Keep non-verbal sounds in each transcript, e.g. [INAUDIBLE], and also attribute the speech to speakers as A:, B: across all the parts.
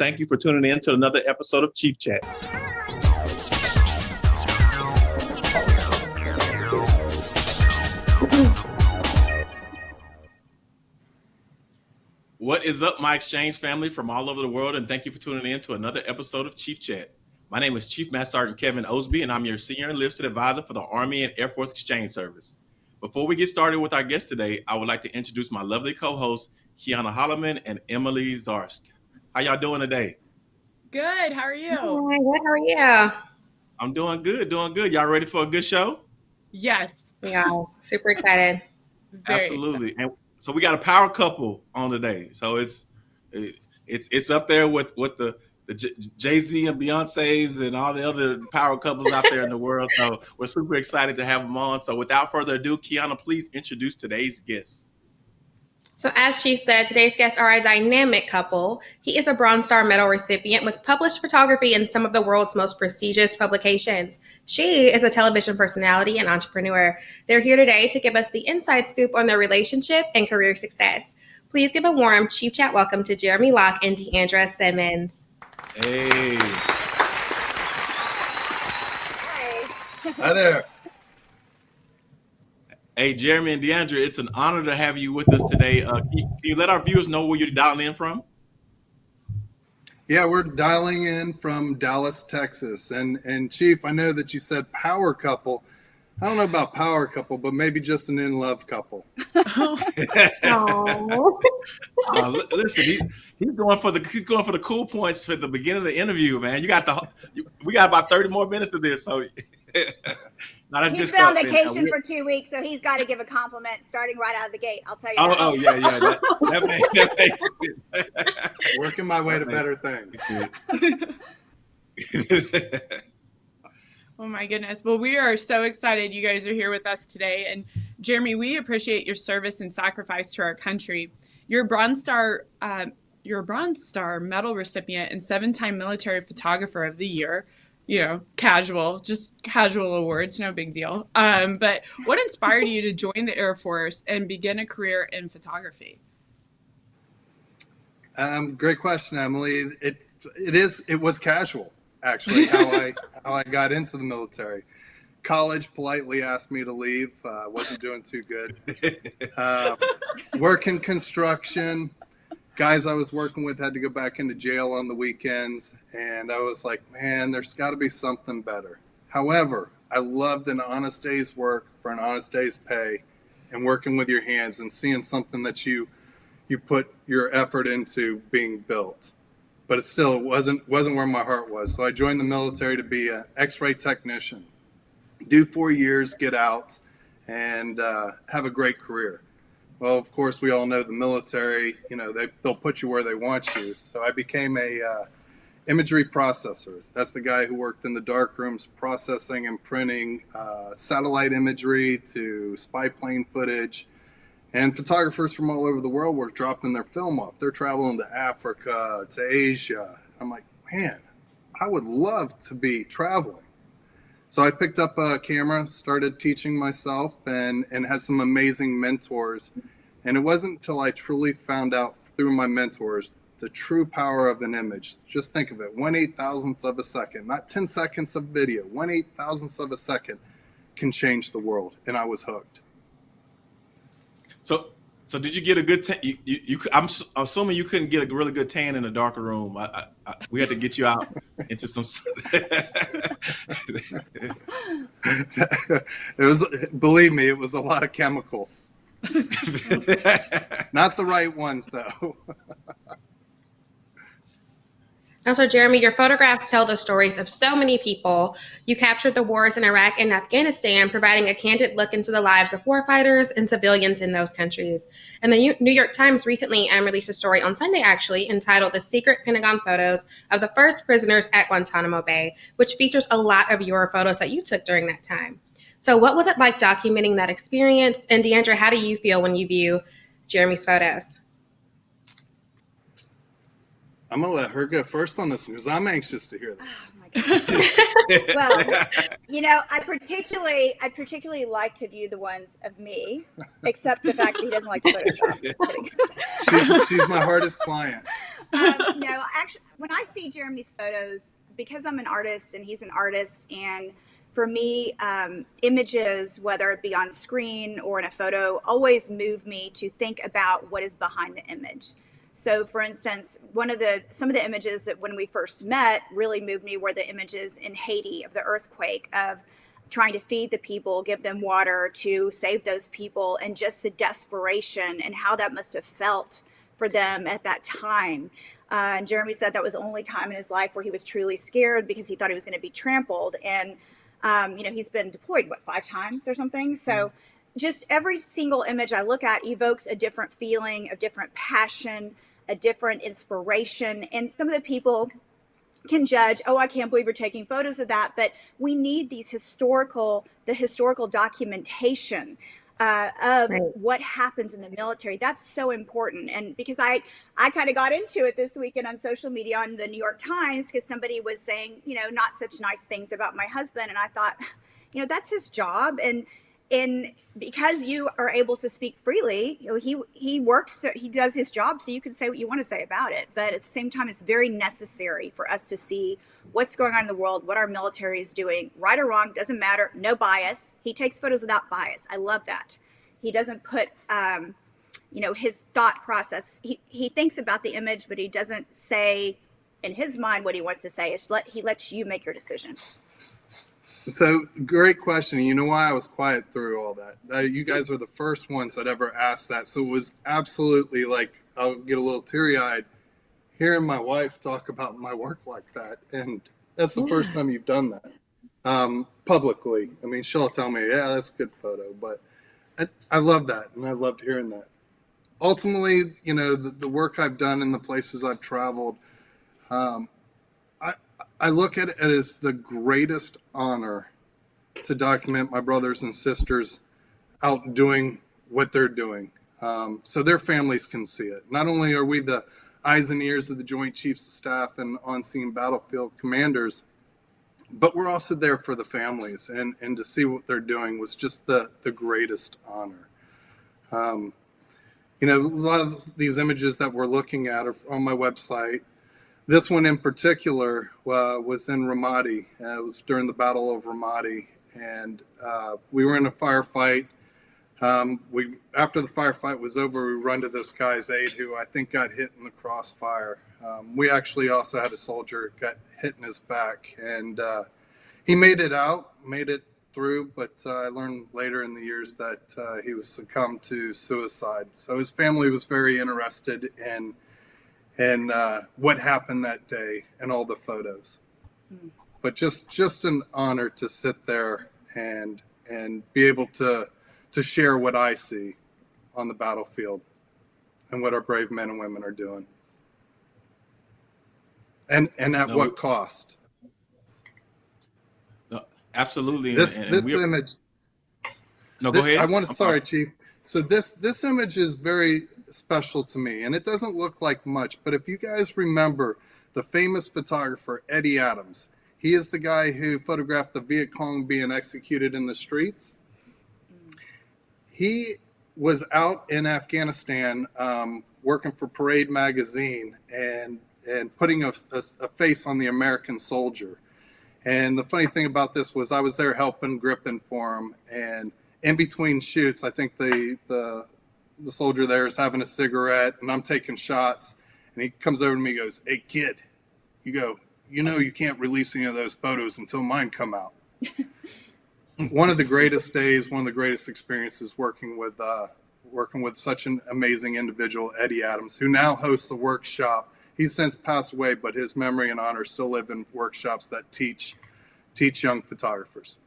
A: Thank you for tuning in to another episode of Chief Chat. What is up, my exchange family from all over the world, and thank you for tuning in to another episode of Chief Chat. My name is Chief Master Sergeant Kevin Osby, and I'm your Senior Enlisted Advisor for the Army and Air Force Exchange Service. Before we get started with our guest today, I would like to introduce my lovely co-hosts, Kiana Holloman and Emily Zarsk. How y'all doing today?
B: Good. How are you?
C: Hi, good. How are you?
A: I'm doing good, doing good. Y'all ready for a good show?
B: Yes.
C: Yeah, super excited.
A: Very Absolutely. Excited. And so we got a power couple on today. So it's it's it's up there with with the the Jay Z and Beyonce's and all the other power couples out there in the [LAUGHS] world. So we're super excited to have them on. So without further ado, Kiana, please introduce today's guests.
C: So, as Chief said, today's guests are a dynamic couple. He is a Bronze Star Medal recipient with published photography in some of the world's most prestigious publications. She is a television personality and entrepreneur. They're here today to give us the inside scoop on their relationship and career success. Please give a warm Chief Chat welcome to Jeremy Lock and D'Andra Simmons.
A: Hey.
D: Hi. Hi there.
A: Hey, Jeremy and D'Andra, it's an honor to have you with us today. Uh, can, you, can, you, let our viewers know where you're dialing in from?
D: Yeah, we're dialing in from Dallas, Texas. And and Chief, I know that you said power couple. I don't know about power couple, but maybe just an in love couple. [LAUGHS] [LAUGHS] uh,
A: listen, he, he's going for the he's going for the cool points for the beginning of the interview, man. You got the we got about thirty more minutes of this, so [LAUGHS]
E: Not he's been on vacation for two weeks, so he's got to give a compliment starting right out of the gate. I'll tell you.
A: Oh, oh yeah, yeah. That, that, makes,
D: that [LAUGHS] makes Working my way to better things. [LAUGHS]
B: oh my goodness! Well, we are so excited you guys are here with us today, and Jeremy, we appreciate your service and sacrifice to our country. You're Bronze Star. Uh, you're a Bronze Star Medal recipient and seven-time Military Photographer of the Year you know, casual, just casual awards, no big deal. Um, but what inspired you to join the Air Force and begin a career in photography?
D: Um, great question, Emily. It it is it was casual actually how I [LAUGHS] how I got into the military. College politely asked me to leave. Uh, wasn't doing too good. Uh, [LAUGHS] work in construction, guys I was working with had to go back into jail on the weekends, and I was like, man, there's got to be something better. However, I loved an honest day's work for an honest day's pay, and working with your hands and seeing something that you you put your effort into being built. But it still wasn't wasn't where my heart was. So I joined the military to be an X-ray technician, do four years, get out, and uh, have a great career. Well, of course, we all know the military. You know, they they'll put you where they want you. So I became a uh, imagery processor. That's the guy who worked in the dark rooms processing and printing uh, satellite imagery to spy plane footage. And photographers from all over the world were dropping their film off. They're traveling to Africa, to Asia. I'm like, man, I would love to be traveling. So I picked up a camera, started teaching myself, and, and had some amazing mentors. And it wasn't until I truly found out through my mentors the true power of an image. Just think of it one eight thousandths of a second, not 10 seconds of video, one eight thousandths of a second can change the world. And I was hooked.
A: So so did you get a good tan? You, you, you, I'm assuming you couldn't get a really good tan in a darker room. I, I, we had to get you out into some. [LAUGHS]
D: it was, believe me, it was a lot of chemicals. [LAUGHS] Not the right ones, though. [LAUGHS]
C: Also, Jeremy, your photographs tell the stories of so many people. You captured the wars in Iraq and Afghanistan, providing a candid look into the lives of warfighters and civilians in those countries. And the New York Times recently um, released a story on Sunday, actually, entitled The Secret Pentagon Photos of the First Prisoners at Guantanamo Bay, which features a lot of your photos that you took during that time. So, what was it like documenting that experience? And D'Andra, how do you feel when you view Jeremy's photos?
D: I'm gonna let her go first on this because I'm anxious to hear this.
E: Oh my Well, You know, I particularly, I particularly like to view the ones of me, except the fact that he doesn't like to Photoshop. [LAUGHS]
D: She's, she's my hardest client.
E: um, no, actually, when I see Jeremy's photos, because I'm an artist and he's an artist, and for me, um, images, whether it be on screen or in a photo, always move me to think about what is behind the image. So, for instance, one of the some of the images that when we first met really moved me were the images in Haiti of the earthquake of trying to feed the people, give them water to save those people, and just the desperation and how that must have felt for them at that time. Uh, and Jeremy said that was the only time in his life where he was truly scared because he thought he was going to be trampled. And um, you know, he's been deployed what five times or something. So just every single image I look at evokes a different feeling, a different passion, a different inspiration. And some of the people can judge, oh, I can't believe you're taking photos of that. But we need these historical, the historical documentation uh, of
C: Right.
E: what happens in the military. That's so important. And because I, I kind of got into it this weekend on social media on the New York Times because somebody was saying, you know, not such nice things about my husband. And I thought, you know, that's his job. And and because you are able to speak freely, you know, he he works, he does his job, so you can say what you want to say about it. But at the same time, it's very necessary for us to see what's going on in the world, what our military is doing, right or wrong, doesn't matter, no bias. He takes photos without bias. I love that. He doesn't put, um, you know, his thought process. He he thinks about the image, but he doesn't say in his mind what he wants to say. It's let he lets you make your decision.
D: So great question. You know why I was quiet through all that? Uh, you guys are the first ones that ever asked that. So it was absolutely like I'll get a little teary eyed hearing my wife talk about my work like that, and that's the first time you've done that um, publicly. I mean, she'll tell me, "Yeah, that's a good photo," but I, I love that, and I loved hearing that. Ultimately, you know, the, the work I've done in the places I've traveled. Um, I, look at it as the greatest honor to document my brothers and sisters out doing what they're doing um, so their families can see it. Not only are we the eyes and ears of the Joint Chiefs of Staff and on scene battlefield commanders, but we're also there for the families. And, and to see what they're doing was just the, the greatest honor. Um, you know, a lot of these images that we're looking at are on my website. This one in particular uh, was in Ramadi. Uh, it was during the Battle of Ramadi, and uh, we were in a firefight. Um, we after the firefight was over, we run to this guy's aid who I think got hit in the crossfire. Um, we actually also had a soldier got hit in his back, and uh, he made it out, made it through. But uh, I learned later in the years that uh, he was succumbed to suicide. So his family was very interested in and uh, what happened that day and all the photos.
E: Mm.
D: But just just an honor to sit there and and be able to to share what I see on the battlefield and what our brave men and women are doing. And and at
A: No,
D: what cost?
A: No, absolutely.
D: This
A: and
D: this image
A: no, go ahead.
D: I want to
A: I'm
D: sorry, Chief. So this this image is very special to me, and it doesn't look like much. But if you guys remember the famous photographer Eddie Adams, he is the guy who photographed the Viet Cong being executed in the streets. He was out in Afghanistan um, working for Parade magazine and and putting a, a, a face on the American soldier. And the funny thing about this was I was there helping, gripping for him, and in between shoots, I think the the the soldier there is having a cigarette, and I'm taking shots, and he comes over to me, and goes, "Hey kid, you go, you know you can't release any of those photos until mine come out." [LAUGHS] one of the greatest days, one of the greatest experiences working with uh, working with such an amazing individual, Eddie Adams, who now hosts a workshop. He's since passed away, but his memory and honor still live in workshops that teach teach young photographers.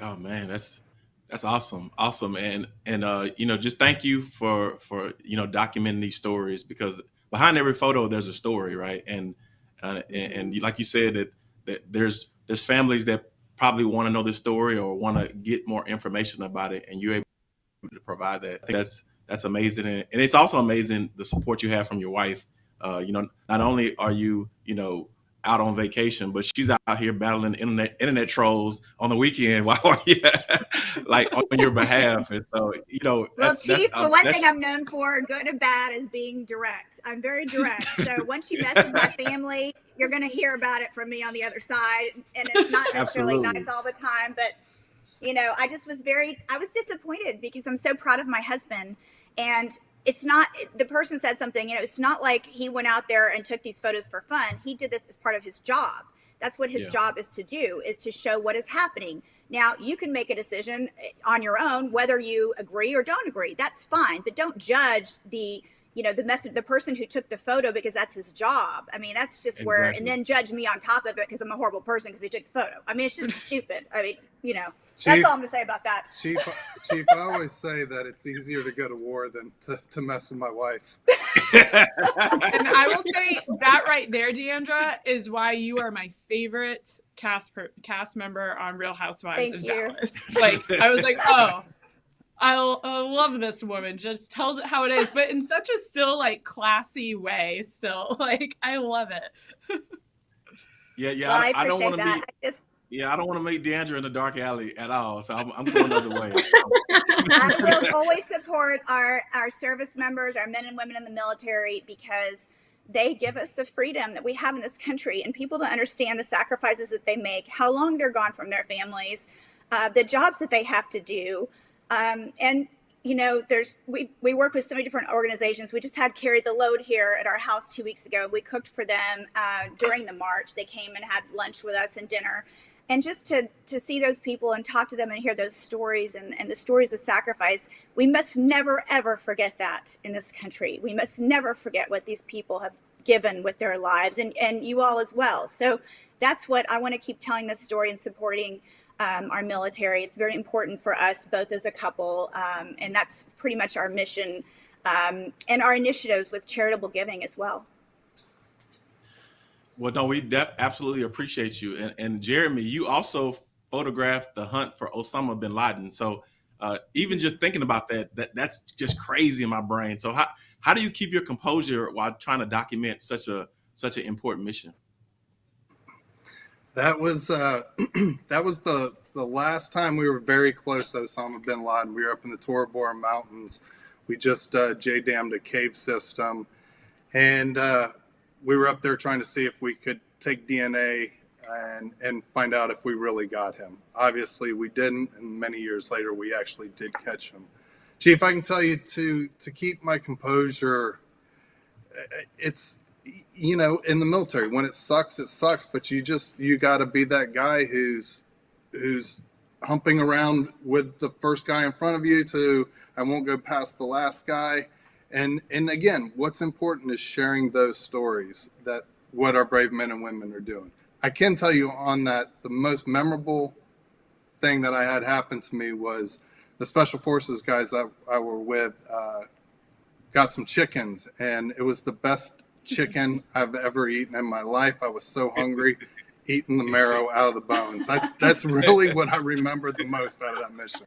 A: Oh man, that's that's awesome, awesome, and and uh, you know, just thank you for for you know documenting these stories because behind every photo there's a story, right? And uh, and, and like you said that that there's there's families that probably want to know this story or want to get more information about it, and you're able to provide that. That's that's amazing, and, and it's also amazing the support you have from your wife. Uh, you know, not only are you you know out on vacation, but she's out here battling internet internet trolls on the weekend [LAUGHS] Why are you like on your behalf. And so, you know,
E: Well,
A: that's, that's,
E: Chief,
A: uh,
E: the one
A: that's-
E: thing I'm known for, good and bad, is being direct. I'm very direct. So [LAUGHS] once you mess with my family, you're going to hear about it from me on the other side. And it's not necessarily
A: Absolutely.
E: nice all the time, but you know, I just was very, I was disappointed because I'm so proud of my husband. And it's not, the person said something, you know, it's not like he went out there and took these photos for fun. He did this as part of his job. That's what his
A: Yeah.
E: job is to do, is to show what is happening. Now, you can make a decision eh, on your own whether you agree or don't agree. That's fine, but don't judge the you know the message the person who took the photo because that's his job. I mean, that's just where and then judge me on top of it because I'm a horrible person because he took the photo. I mean, it's just [LAUGHS] stupid. I mean, you know,
D: Chief,
E: that's all I'm gonna say about that.
D: Chief, [LAUGHS] Chief, I always say that it's easier to go to war than to, to mess with my wife. [LAUGHS]
B: And I will say that right there, D'Andra, is why you are my favorite cast per, cast member on Real Housewives
E: Thank
B: of
E: you.
B: Dallas. Like I was like, oh, I'll, I love this woman. Just tells it how it is, but in such a still like classy way. Still, [LAUGHS] like I love it.
A: yeah, yeah.
E: well, I
A: I, I don't want to be.
E: I just
A: Yeah, I don't want to make D'Andra in the dark alley at all. So I'm, I'm going the other way. [LAUGHS]
E: I will always support our our service members, our men and women in the military, because they give us the freedom that we have in this country, and people don't understand the sacrifices that they make, how long they're gone from their families, uh, the jobs that they have to do, um, and you know, there's we we work with so many different organizations. We just had carried the load here at our house two weeks ago. We cooked for them uh, during the march. They came and had lunch with us and dinner and just to to see those people and talk to them and hear those stories and, and the stories of sacrifice we must never ever forget that in this country. We must never forget what these people have given with their lives and and you all as well. So that's what i want to keep telling this story and supporting um, our military. It's very important for us both as a couple um, and that's pretty much our mission um, and our initiatives with charitable giving as well
A: Well, no, we absolutely appreciate you. And, and Jeremy, you also photographed the hunt for Osama bin Laden. So uh, even just thinking about that, that that's just crazy in my brain. So how how do you keep your composure while trying to document such a such an important mission?
D: That was uh, [CLEARS THROAT] that was the the last time we were very close to Osama bin Laden. We were up in the Tora Bora Mountains. We just uh, J dammed a cave system, and uh, we were up there trying to see if we could take DNA and and find out if we really got him. Obviously, we didn't, and many years later, we actually did catch him. Chief, I can tell you to to keep my composure. It's you know in the military when it sucks it sucks but you just you got to be that guy who's who's humping around with the first guy in front of you to i won't go past the last guy and and again what's important is sharing those stories that what our brave men and women are doing i can tell you on that the most memorable thing that i had happen to me was the special forces guys that i were with uh, got some chickens and it was the best chicken I've ever eaten in my life. I was so hungry, [LAUGHS] eating the marrow out of the bones. That's that's really what I remember the most out of that mission.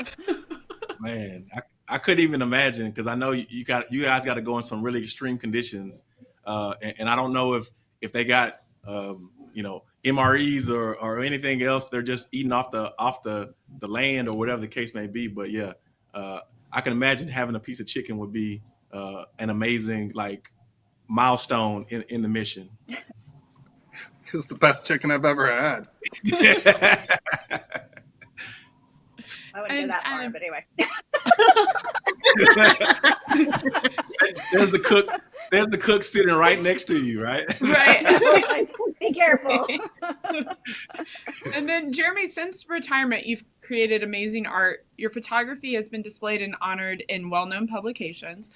D: [LAUGHS]
A: Man, I, I couldn't even imagine because I know you, you got you guys got to go in some really extreme conditions, uh, and, and I don't know if if they got um, you know MREs or or anything else. They're just eating off the off the the land or whatever the case may be. But yeah, uh, I can imagine having a piece of chicken would be uh, an amazing like milestone in, in the mission. [LAUGHS]
D: It's the best chicken I've ever had. [LAUGHS]
E: i wouldn't
B: And,
E: go that far
B: um,
E: but anyway [LAUGHS]
A: there's the cook. There's the cook sitting right next to you, right?
B: Right. [LAUGHS]
E: be careful [LAUGHS]
B: and then Jeremy, since retirement, you've created amazing art. Your photography has been displayed and honored in well-known publications.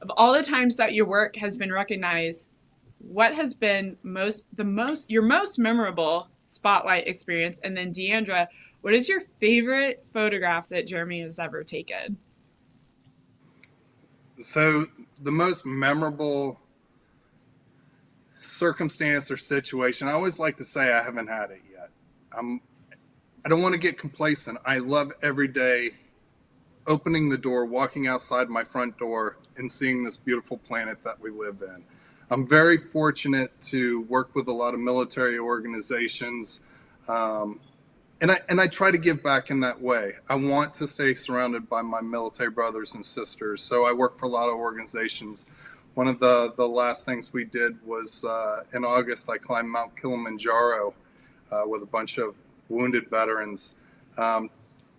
B: Of all the times that your work has been recognized, what has been most the most your most memorable spotlight experience? And then D'Andra, what is your favorite photograph that Jeremy has ever taken?
D: So the most memorable circumstance or situation, I always like to say I haven't had it yet. I'm I don't want to get complacent. I love every day opening the door, walking outside my front door and seeing this beautiful planet that we live in. I'm very fortunate to work with a lot of military organizations. Um, and I, and I try to give back in that way. I want to stay surrounded by my military brothers and sisters. So I work for a lot of organizations. One of the, the last things we did was uh, in August, I climbed Mount Kilimanjaro uh, with a bunch of wounded veterans. Um,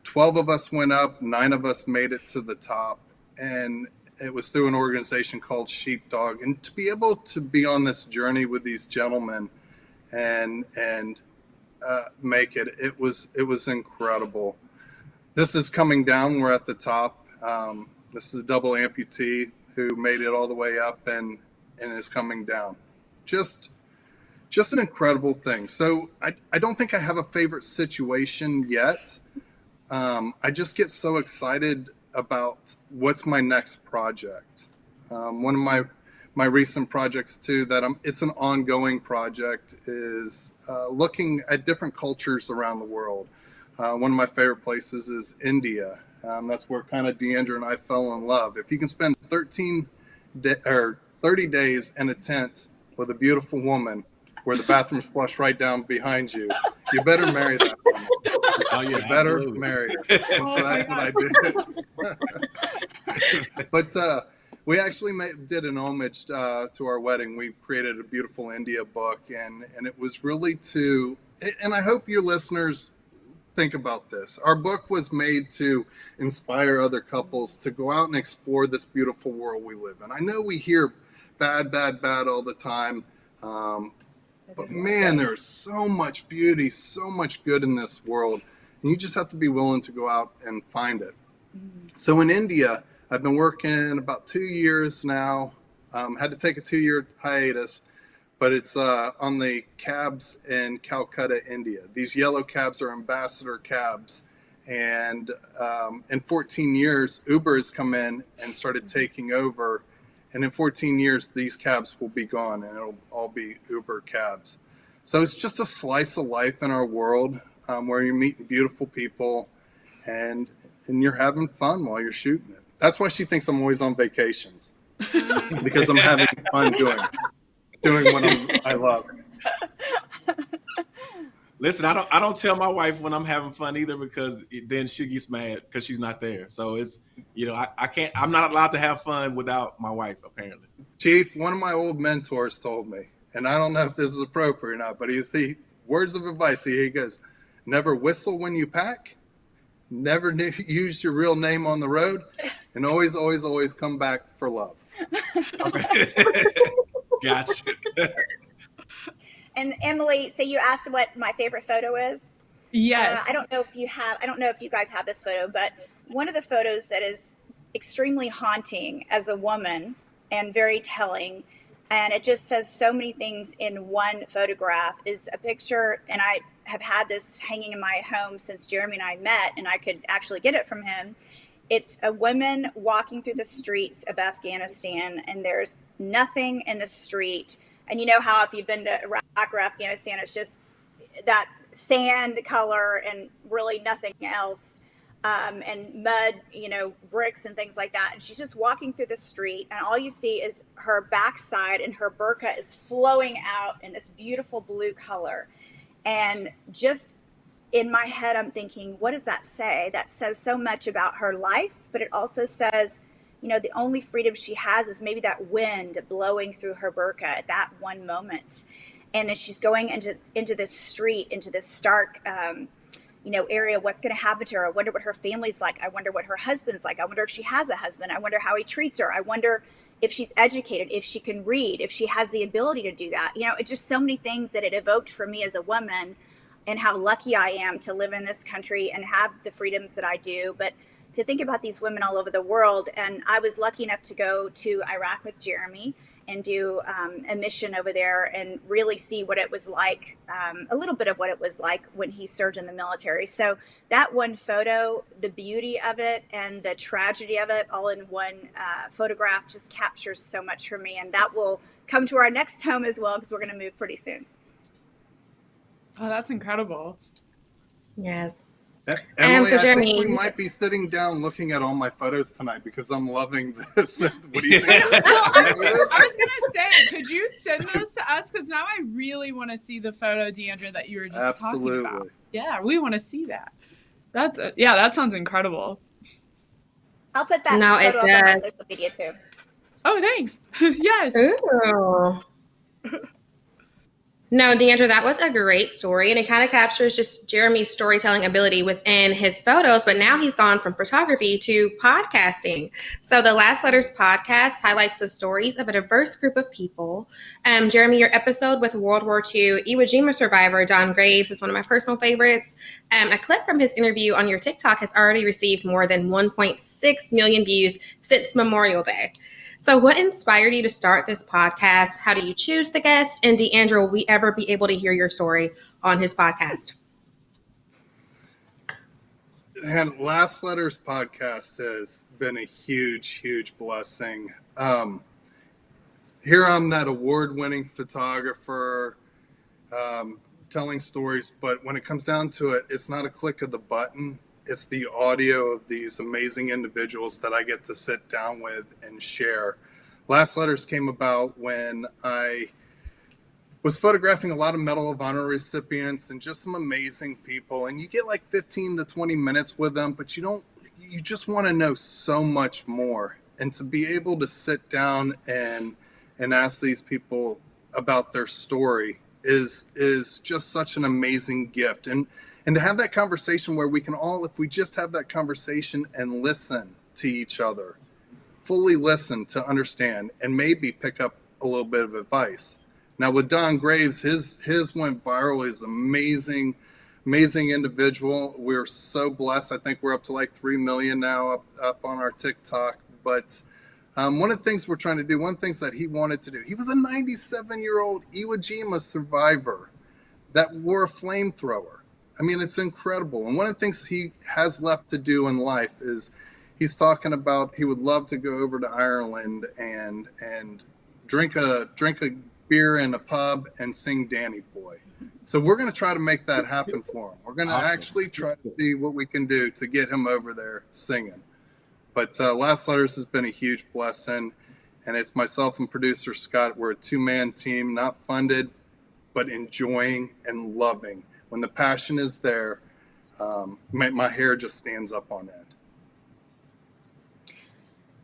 D: 12 of us went up, nine of us made it to the top. And it was through an organization called Sheepdog. And to be able to be on this journey with these gentlemen and, and, uh, make it, it was, it was incredible. This is coming down. We're at the top. Um, this is a double amputee who made it all the way up and, and is coming down. Just, just an incredible thing. So I, I don't think I have a favorite situation yet. Um, I just get so excited about what's my next project. Um, one of my my recent projects too that I'm, it's an ongoing project is uh, looking at different cultures around the world. Uh, one of my favorite places is India. Um, that's where kind of D'Andra and I fell in love. If you can spend 13 or 30 days in a tent with a beautiful woman where the bathroom's flush right down behind you, you better marry that woman.
A: Oh yeah,
D: You better
A: absolutely.
D: marry her. And [LAUGHS] so that's what I did. [LAUGHS] but uh, we actually made, did an homage uh, to our wedding. We created a beautiful India book, and and it was really to. And I hope your listeners think about this. Our book was made to inspire other couples to go out and explore this beautiful world we live in. I know we hear bad, bad, bad all the time. Um, but man, there's so much beauty, so much good in this world. And you just have to be willing to go out and find it. So in India, I've been working about two years now. Um, had to take a two year hiatus, but it's uh, on the cabs in Calcutta, India. These yellow cabs are ambassador cabs. And um, in 14 years, Uber has come in and started taking over. And in 14 years, these cabs will be gone and it'll all be Uber cabs. So it's just a slice of life in our world um, where you're meeting beautiful people and and you're having fun while you're shooting it. That's why she thinks I'm always on vacations [LAUGHS] because I'm having fun doing doing what I'm, I love.
A: Listen, I don't I don't tell my wife when I'm having fun either because it, then she gets mad because she's not there. So it's you know I, I can't I'm not allowed to have fun without my wife apparently.
D: Chief, one of my old mentors told me, and I don't know if this is appropriate or not, but he he words of advice. He goes, "Never whistle when you pack, never ne- [LAUGHS] use your real name on the road, and always, always, always come back for love." [LAUGHS]
A: gotcha. [LAUGHS]
E: And Emily, so you asked what my favorite photo is.
B: Yes.
E: Uh, I don't know if you have. I don't know if you guys have this photo, but one of the photos that is extremely haunting as a woman and very telling, and it just says so many things in one photograph is a picture, and I have had this hanging in my home since Jeremy and I met, and I could actually get it from him. It's a woman walking through the streets of Afghanistan, and there's nothing in the street. And you know how if you've been to Iraq or Afghanistan, it's just that sand color and really nothing else um, and mud you know bricks and things like that and she's just walking through the street and all you see is her backside and her burqa is flowing out in this beautiful blue color and just in my head i'm thinking what does that say? That says so much about her life but it also says you know the only freedom she has is maybe that wind blowing through her burqa at that one moment. And then she's going into into this street into this stark um, you know area what's going to happen to her? I wonder what her family's like. I wonder what her husband's like. I wonder if she has a husband. I wonder how he treats her. I wonder if she's educated if she can read if she has the ability to do that. You know it's just so many things that it evoked for me as a woman and how lucky i am to live in this country and have the freedoms that i do. But to think about these women all over the world and i was lucky enough to go to iraq with jeremy and do um, a mission over there and really see what it was like, um, a little bit of what it was like when he served in the military. So that one photo, the beauty of it and the tragedy of it, all in one uh, photograph, just captures so much for me. And that will come to our next home as well because we're going to move pretty soon.
B: oh, that's incredible.
C: Yes.
D: Emily,
C: so
D: I think we might be sitting down looking at all my photos tonight because I'm loving this. [LAUGHS] what do you think? [LAUGHS]
B: Well, I, was. I was gonna say, could you send those to us? Because now I really want to see the photo, D'Andra, that you were just talking about.
D: Absolutely.
B: Yeah, we want to see that. That's a, yeah, that sounds incredible.
E: I'll put that
C: No, it
E: photo up on my
C: does.
E: social media too.
B: Oh, thanks. [LAUGHS] yes.
C: Ooh. No, D'Andra, that was a great story, and it kind of captures just Jeremy's storytelling ability within his photos. But now he's gone from photography to podcasting. So the Last Letters podcast highlights the stories of a diverse group of people. Um, Jeremy, your episode with World War II Iwo Jima survivor Don Graves is one of my personal favorites. Um, a clip from his interview on your TikTok has already received more than 1.6 million views since Memorial Day. So, what inspired you to start this podcast? How do you choose the guests? And DeAndre, will we ever be able to hear your story on his podcast?
D: And Last Letters podcast has been a huge, huge blessing. Um, here I'm that award winning photographer um, telling stories, but when it comes down to it, it's not a click of the button. It's the audio of these amazing individuals that I get to sit down with and share. Last Letters came about when I was photographing a lot of Medal of Honor recipients and just some amazing people. And you get like 15 to 20 minutes with them, but you don't, you just want to know so much more. And to be able to sit down and, and ask these people about their story is, is just such an amazing gift. And, and to have that conversation where we can all, if we just have that conversation and listen to each other, fully listen to understand and maybe pick up a little bit of advice. Now with Don Graves, his his went viral. He's amazing, amazing individual. We're so blessed. I think we're up to like three million now up up on our TikTok. But um, one of the things we're trying to do, one of the things that he wanted to do, he was a 97 year old Iwo Jima survivor that wore a flamethrower. I mean, it's incredible. And one of the things he has left to do in life is he's talking about he would love to go over to Ireland and and drink a drink a beer in a pub and sing Danny Boy. So we're going to try to make that happen for him. We're going to
A: Awesome.
D: actually try to see what we can do to get him over there singing. But uh, Last Letters has been a huge blessing, and it's myself and producer Scott. We're a two-man team, not funded, but enjoying and loving. When the passion is there, um, my, my hair just stands up on end.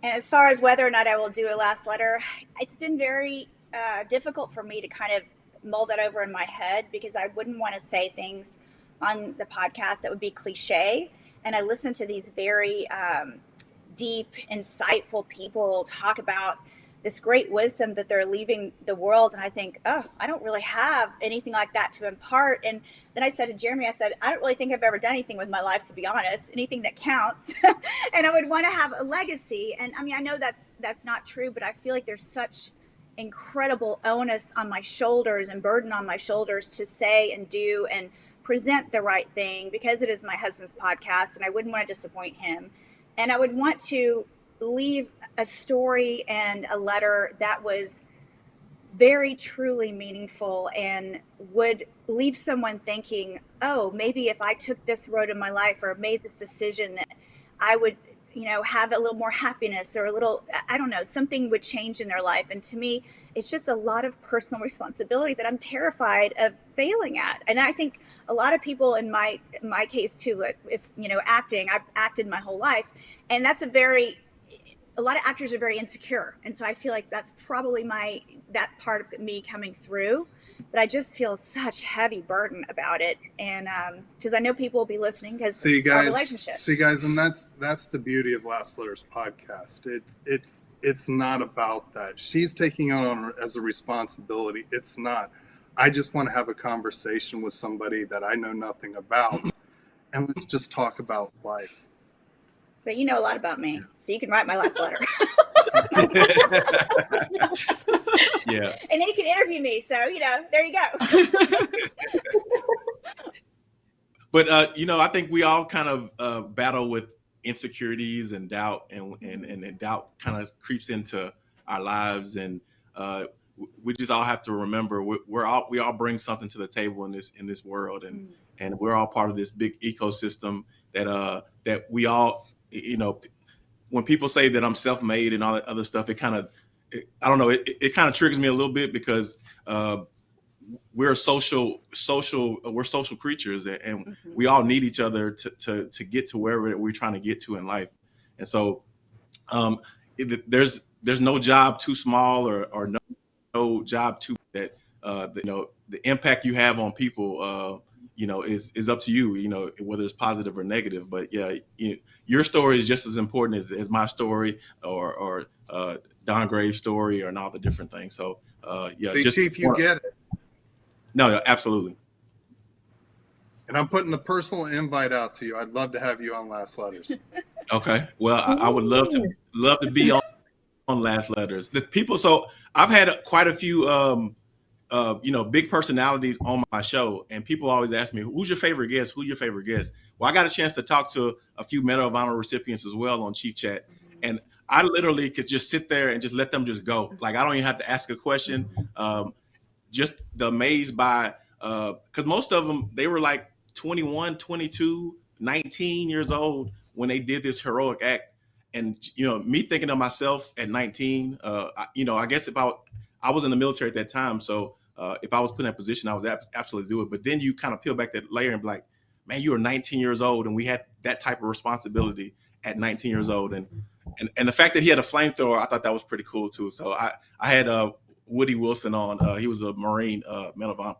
E: And as far as whether or not I will do a last letter, it's been very uh, difficult for me to kind of mull that over in my head because I wouldn't want to say things on the podcast that would be cliche. And I listen to these very um, deep, insightful people talk about this great wisdom that they're leaving the world. And I think, oh, I don't really have anything like that to impart. And then I said to Jeremy, I said, I don't really think I've ever done anything with my life, to be honest, anything that counts. [LAUGHS] and I would want to have a legacy. And I mean, I know that's that's not true, but I feel like there's such incredible onus on my shoulders and burden on my shoulders to say and do and present the right thing because it is my husband's podcast and I wouldn't want to disappoint him. And I would want to leave a story and a letter that was very truly meaningful and would leave someone thinking, oh, maybe if I took this road in my life or made this decision, that I would, you know, have a little more happiness or a little, I don't know, something would change in their life. And to me, it's just a lot of personal responsibility that I'm terrified of failing at. And I think a lot of people in my my case too, if you know, acting, I've acted my whole life, and that's a very a lot of actors are very insecure and so i feel like that's probably my that part of me coming through but i just feel such heavy burden about it and um because i know people will be listening because
D: See you guys.
E: relationship
D: See guys, and that's that's the beauty of Last Letters podcast. It's it's it's not about that. She's taking on as a responsibility. It's not. I just want to have a conversation with somebody that I know nothing about, and let's just talk about life.
E: But you know a lot about me so you can write my last letter. [LAUGHS]
A: Yeah. [LAUGHS]
E: and then you can interview me so you know there you go. [LAUGHS]
A: But uh, you know, I think we all kind of uh, battle with insecurities and doubt, and and and, and doubt kind of creeps into our lives, and uh, we just all have to remember we're, we're all we all bring something to the table in this in this world, and and we're all part of this big ecosystem that uh that we all you know when people say that I'm self-made and all that other stuff, it kind of I don't know it, it kind of triggers me a little bit because uh, we're social social we're social creatures and, and
B: Mhm.
A: we all need each other to, to to get to wherever we're trying to get to in life and so um it, there's there's no job too small or or no, no job too that uh the, you know the impact you have on people uh you know is is up to you you know whether it's positive or negative but yeah you, your story is just as important as, as my story or or uh don graves story or and all the different things so uh yeah
D: Big
A: just
D: Chief, you get it.
A: no, no, absolutely.
D: And I'm putting the personal invite out to you. I'd love to have you on Last Letters. [LAUGHS]
A: Okay. Well, I, I would love to love to be on, on Last Letters. The people. So I've had quite a few, um, uh, you know, big personalities on my show, and people always ask me, "Who's your favorite guest? Who's your favorite guest?" Well, I got a chance to talk to a few Medal of Honor recipients as well on Chief Chat, and I literally could just sit there and just let them just go. Like I don't even have to ask a question. Um, just the amazed by because most of them they were like 21 22 19 years old when they did this heroic act and you know me thinking of myself at 19 uh I, you know i guess if i i was in the military at that time so uh, if i was put in that position i was ab- absolutely do it. But then you kind of peel back that layer and be like man you were 19 years old and we had that type of responsibility at 19 years old. And and, and the fact that he had a flamethrower i thought that was pretty cool too. So i i had uh woody wilson on uh he was a marine uh medal of honor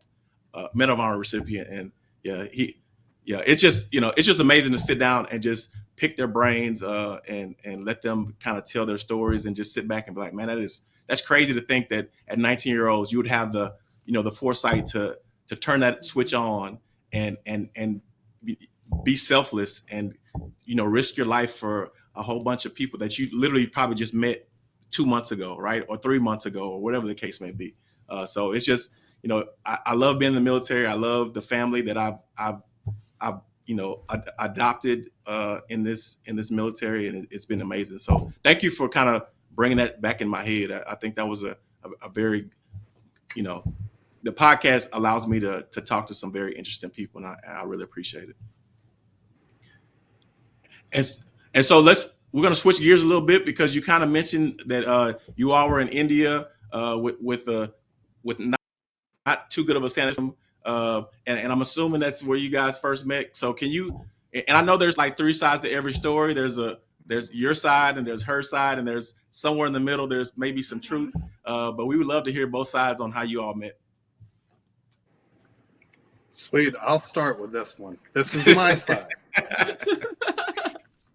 A: uh, medal of honor recipient. And yeah he yeah it's just you know it's just amazing to sit down and just pick their brains uh, and and let them kind of tell their stories and just sit back and be like, man, that is that's crazy to think that at 19 year olds you would have the you know the foresight to to turn that switch on and and and be, selfless and you know risk your life for a whole bunch of people that you literally probably just met two months ago, right, or three months ago, or whatever the case may be. Uh, so it's just you know I, I love being in the military. I love the family that I've I've I've you know ad- adopted uh, in this in this military, and it, it's been amazing. So thank you for kind of bringing that back in my head. I, I think that was a, a, a very you know the podcast allows me to to talk to some very interesting people, and I, I really appreciate it. And and so let's we're going to switch gears a little bit because you kind of mentioned that uh, you all were in India uh, with with uh, with not, not too good of a sanity uh, and, and I'm assuming that's where you guys first met. So can you? And I know there's like three sides to every story. There's a there's your side and there's her side and there's somewhere in the middle. There's maybe some truth, uh, but we would love to hear both sides on how you all met.
D: Sweet. I'll start with this one. This is my [LAUGHS] side.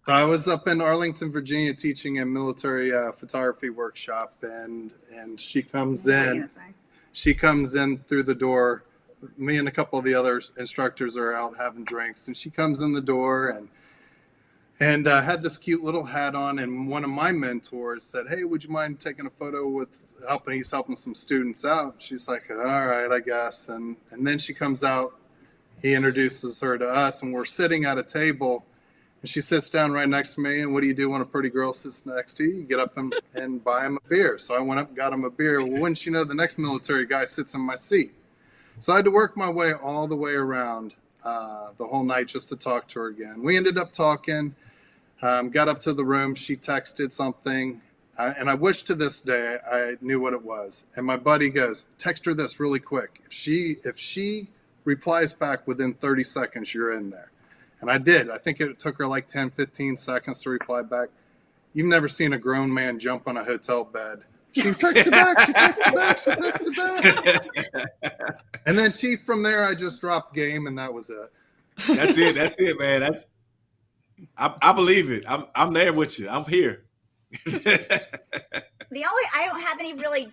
D: So I was up in Arlington, Virginia, teaching a military uh, photography workshop, and and she comes in. She comes in through the door. Me and a couple of the other instructors are out having drinks, and she comes in the door and and uh, had this cute little hat on. And one of my mentors said, "Hey, would you mind taking a photo with helping? He's helping some students out." She's like, "All right, I guess." And and then she comes out. He introduces her to us, and we're sitting at a table. And she sits down right next to me. And what do you do when a pretty girl sits next to you? You get up and, and buy him a beer. So I went up and got him a beer. Well, wouldn't you know, the next military guy sits in my seat. So I had to work my way all the way around uh, the whole night just to talk to her again. We ended up talking, um, got up to the room. She texted something. Uh, and I wish to this day I knew what it was. And my buddy goes, text her this really quick. If she if she replies back within 30 seconds, you're in there. And I did. I think it took her like 10, 15 seconds to reply back. You've never seen a grown man jump on a hotel bed. She texted back, she texted back, she texted back. [LAUGHS] And then, Chief, from there, I just dropped game, and that was it.
A: That's it. That's it, man. That's I, I believe it. I'm I'm there with you. I'm here.
E: the only I don't have any really,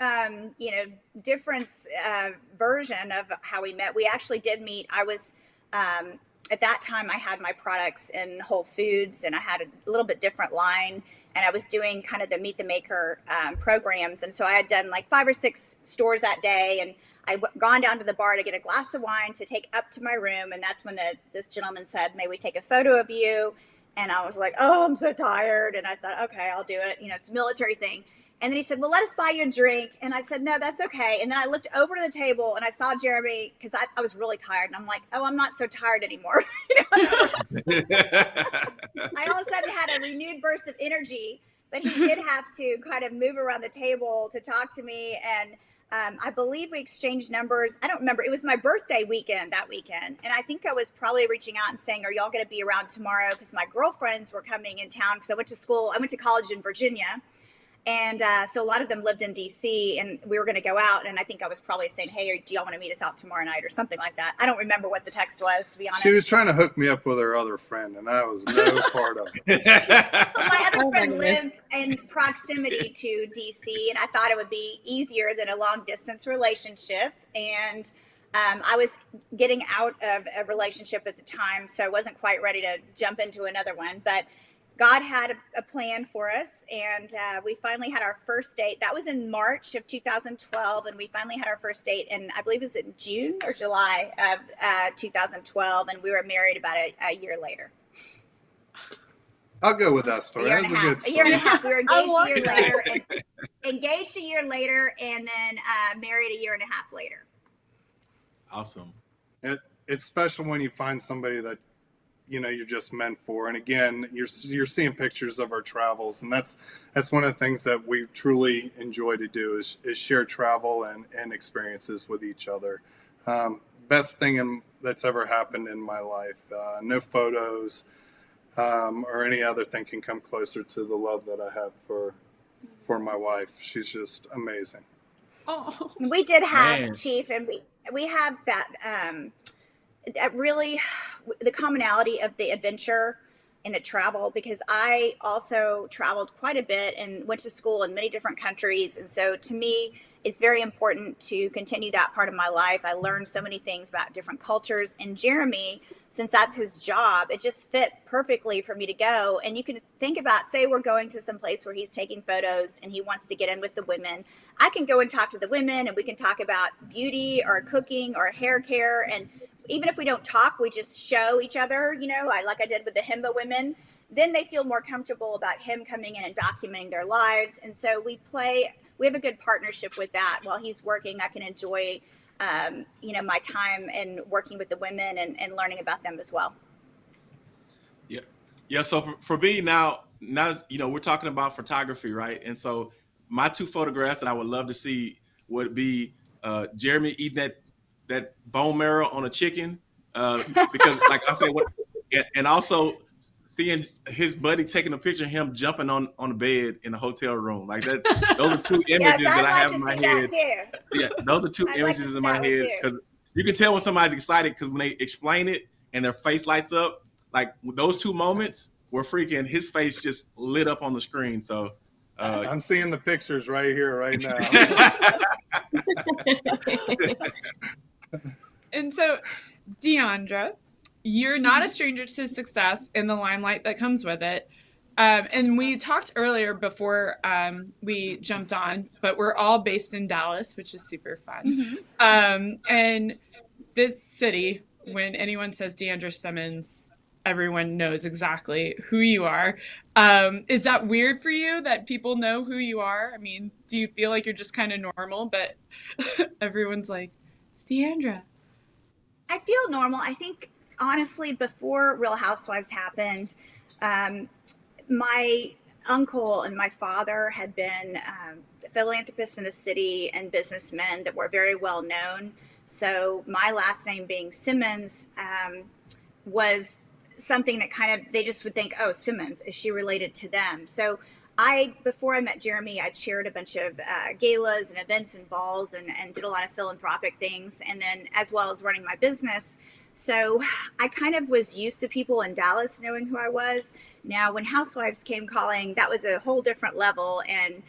E: um, you know, difference uh, version of how we met. We actually did meet. I was um, at that time I had my products in Whole Foods, and I had a little bit different line, and I was doing kind of the Meet the Maker um, programs, and so I had done like five or six stores that day, and I w- gone down to the bar to get a glass of wine to take up to my room, and that's when the, this gentleman said, "May we take a photo of you?" And I was like, "Oh, I'm so tired," and I thought, "Okay, I'll do it." You know, it's a military thing. And then he said, Well, let us buy you a drink. And I said, No, that's okay. And then I looked over to the table and I saw Jeremy because I, I, was really tired. And I'm like, Oh, I'm not so tired anymore. [LAUGHS] [LAUGHS] I all of a sudden had a renewed burst of energy, but he did have to kind of move around the table to talk to me. And um, I believe we exchanged numbers. I don't remember. It was my birthday weekend that weekend. And I think I was probably reaching out and saying, Are y'all going to be around tomorrow? Because my girlfriends were coming in town because I went to school, I went to college in Virginia. And uh, so a lot of them lived in DC, and we were going to go out. And I think I was probably saying, "Hey, do y'all want to meet us out tomorrow night or something like that?" I don't remember what the text was, to be honest.
D: She was trying to hook me up with her other friend, and I was no [LAUGHS] part of it.
E: my other [LAUGHS] oh friend my lived in proximity to DC, and I thought it would be easier than a long distance relationship. And um, I was getting out of a relationship at the time, so I wasn't quite ready to jump into another one, but God had a, a plan for us, and uh, we finally had our first date. That was in March of 2012, and we finally had our first date, and I believe it was in June or July of uh, 2012, and we were married about a, a, year later.
D: I'll go with that story.
E: A year,
D: That's
E: and a, half. a year and a half. We were [LAUGHS] engaged a year later, and, engaged a year later, and then uh, married a year and a half later.
A: Awesome.
D: It, it's special when you find somebody that you know you're just meant for. And again you're you're seeing pictures of our travels and that's that's one of the things that we truly enjoy to do is, is share travel and and experiences with each other. Um, best thing in, that's ever happened in my life uh, no photos um, or any other thing can come closer to the love that i have for for my wife. She's just amazing.
E: Oh we did have Man. chief and we we have that um that really [SIGHS] the commonality of the adventure and the travel because I also traveled quite a bit and went to school in many different countries. And so to me, it's very important to continue that part of my life. I learned so many things about different cultures. And Jeremy, since that's his job, it just fit perfectly for me to go. And you can think about, say, we're going to some place where he's taking photos and he wants to get in with the women. I can go and talk to the women and we can talk about beauty or cooking or hair care. And even if we don't talk, we just show each other, you know, I, like I did with the Himba women, then they feel more comfortable about him coming in and documenting their lives. And so we play, we have a good partnership with that. While he's working, I can enjoy, um, you know, my time and working with the women and, and learning about them as well.
A: Yeah. Yeah. So for, for me now, now, you know, we're talking about photography, right? And so my two photographs that I would love to see would be uh, Jeremy eating that that bone marrow on a chicken uh, because, [LAUGHS] like I said, what, and, and, also seeing his buddy taking a picture of him jumping on on the bed in the hotel room, like that. Those are two [LAUGHS] images yes, that I have in my head. Yeah, those are 2 I'd images like in my head because you can tell when somebody's excited because when they explain it and their face lights up, like those two moments were freaking. His face just lit up on the screen. So.
D: Uh, [LAUGHS] I'm seeing the pictures right here, right now.
B: And so, D'Andra, you're not a stranger to success in the limelight that comes with it. Um, and we talked earlier before um, we jumped on, but we're all based in Dallas, which is super fun. Mm-hmm. Um, and this city, when anyone says D'Andra Simmons, everyone knows exactly who you are. Um, is that weird for you that people know who you are? I mean, do you feel like you're just kind of normal, but [LAUGHS] everyone's like, it's D'Andra.
E: I feel normal. I think honestly, before Real Housewives happened, um, my uncle and my father had been um, philanthropists in the city and businessmen that were very well known. So my last name being Simmons um, was something that kind of they just would think, oh, Simmons, is she related to them? So I, before I met Jeremy, I chaired a bunch of uh, galas and events and balls and, and did a lot of philanthropic things, and then as well as running my business. So I kind of was used to people in Dallas knowing who I was. Now, when Housewives came calling, that was a whole different level, and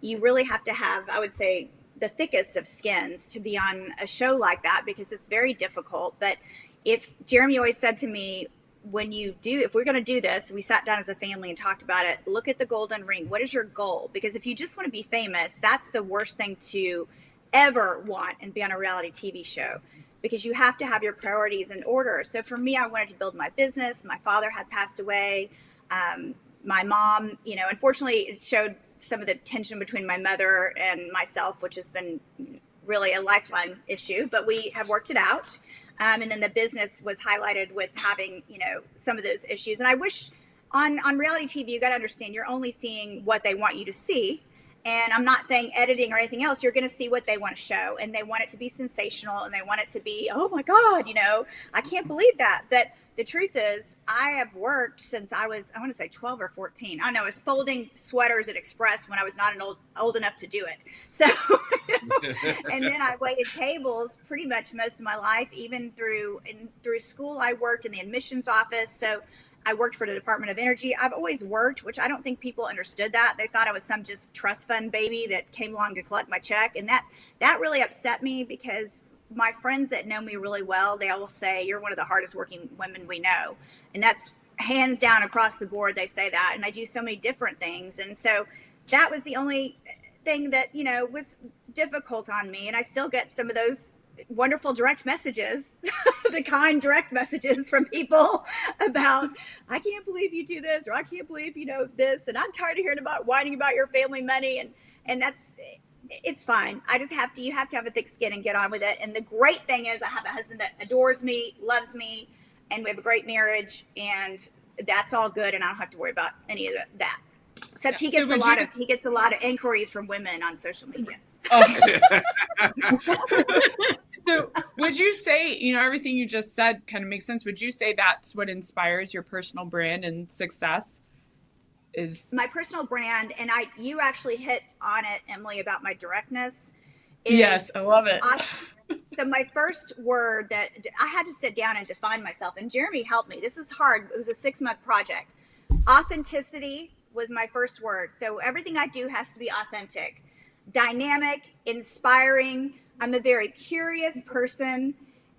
E: you really have to have, I would say, the thickest of skins to be on a show like that because it's very difficult. But if Jeremy always said to me, when you do, if we're going to do this, we sat down as a family and talked about it. Look at the golden ring. What is your goal? Because if you just want to be famous, that's the worst thing to ever want and be on a reality TV show because you have to have your priorities in order. So for me, I wanted to build my business. My father had passed away. Um, my mom, you know, unfortunately, it showed some of the tension between my mother and myself, which has been really a lifelong issue, but we have worked it out. Um, and then the business was highlighted with having, you know, some of those issues. And I wish on on reality TV, you got to understand you're only seeing what they want you to see. And I'm not saying editing or anything else. You're going to see what they want to show, and they want it to be sensational, and they want it to be, oh my God, you know, I can't believe that. But the truth is, I have worked since I was, I want to say 12 or 14. I know, I was folding sweaters at Express when I was not an old, old enough to do it. [LAUGHS] So, and then I waited tables pretty much most of my life, even through, in, through school, I worked in the admissions office. So I worked for the Department of Energy. I've always worked, which I don't think people understood that. They thought I was some just trust fund baby that came along to collect my check. And that, that really upset me because my friends that know me really well, they all say you're one of the hardest working women we know. And that's hands down across the board. They say that. And I do so many different things. And so that was the only thing that, you know, was difficult on me. And I still get some of those wonderful direct messages, [LAUGHS] the kind direct messages from people about, I can't believe you do this, or I can't believe you know this, and I'm tired of hearing about whining about your family money, and and that's it's fine. I just have to, you have to have a thick skin and get on with it. And the great thing is, I have a husband that adores me, loves me, and we have a great marriage, and that's all good. And I don't have to worry about any of that. Except he gets
B: So
E: a lot
B: you-
E: of he gets a lot of inquiries from women on social media.
B: Oh. [LAUGHS] [LAUGHS] so would you say you know everything you just said kind of makes sense would you say that's what inspires your personal brand and success is
E: My personal brand, and I you actually hit on it, Emily, about my directness.
B: Yes i love it
E: so my first word that I had to sit down and define myself, and Jeremy helped me. This was hard. It was a six month project. Authenticity was my first word. So everything I do has to be authentic, dynamic, inspiring. I'm a very curious person.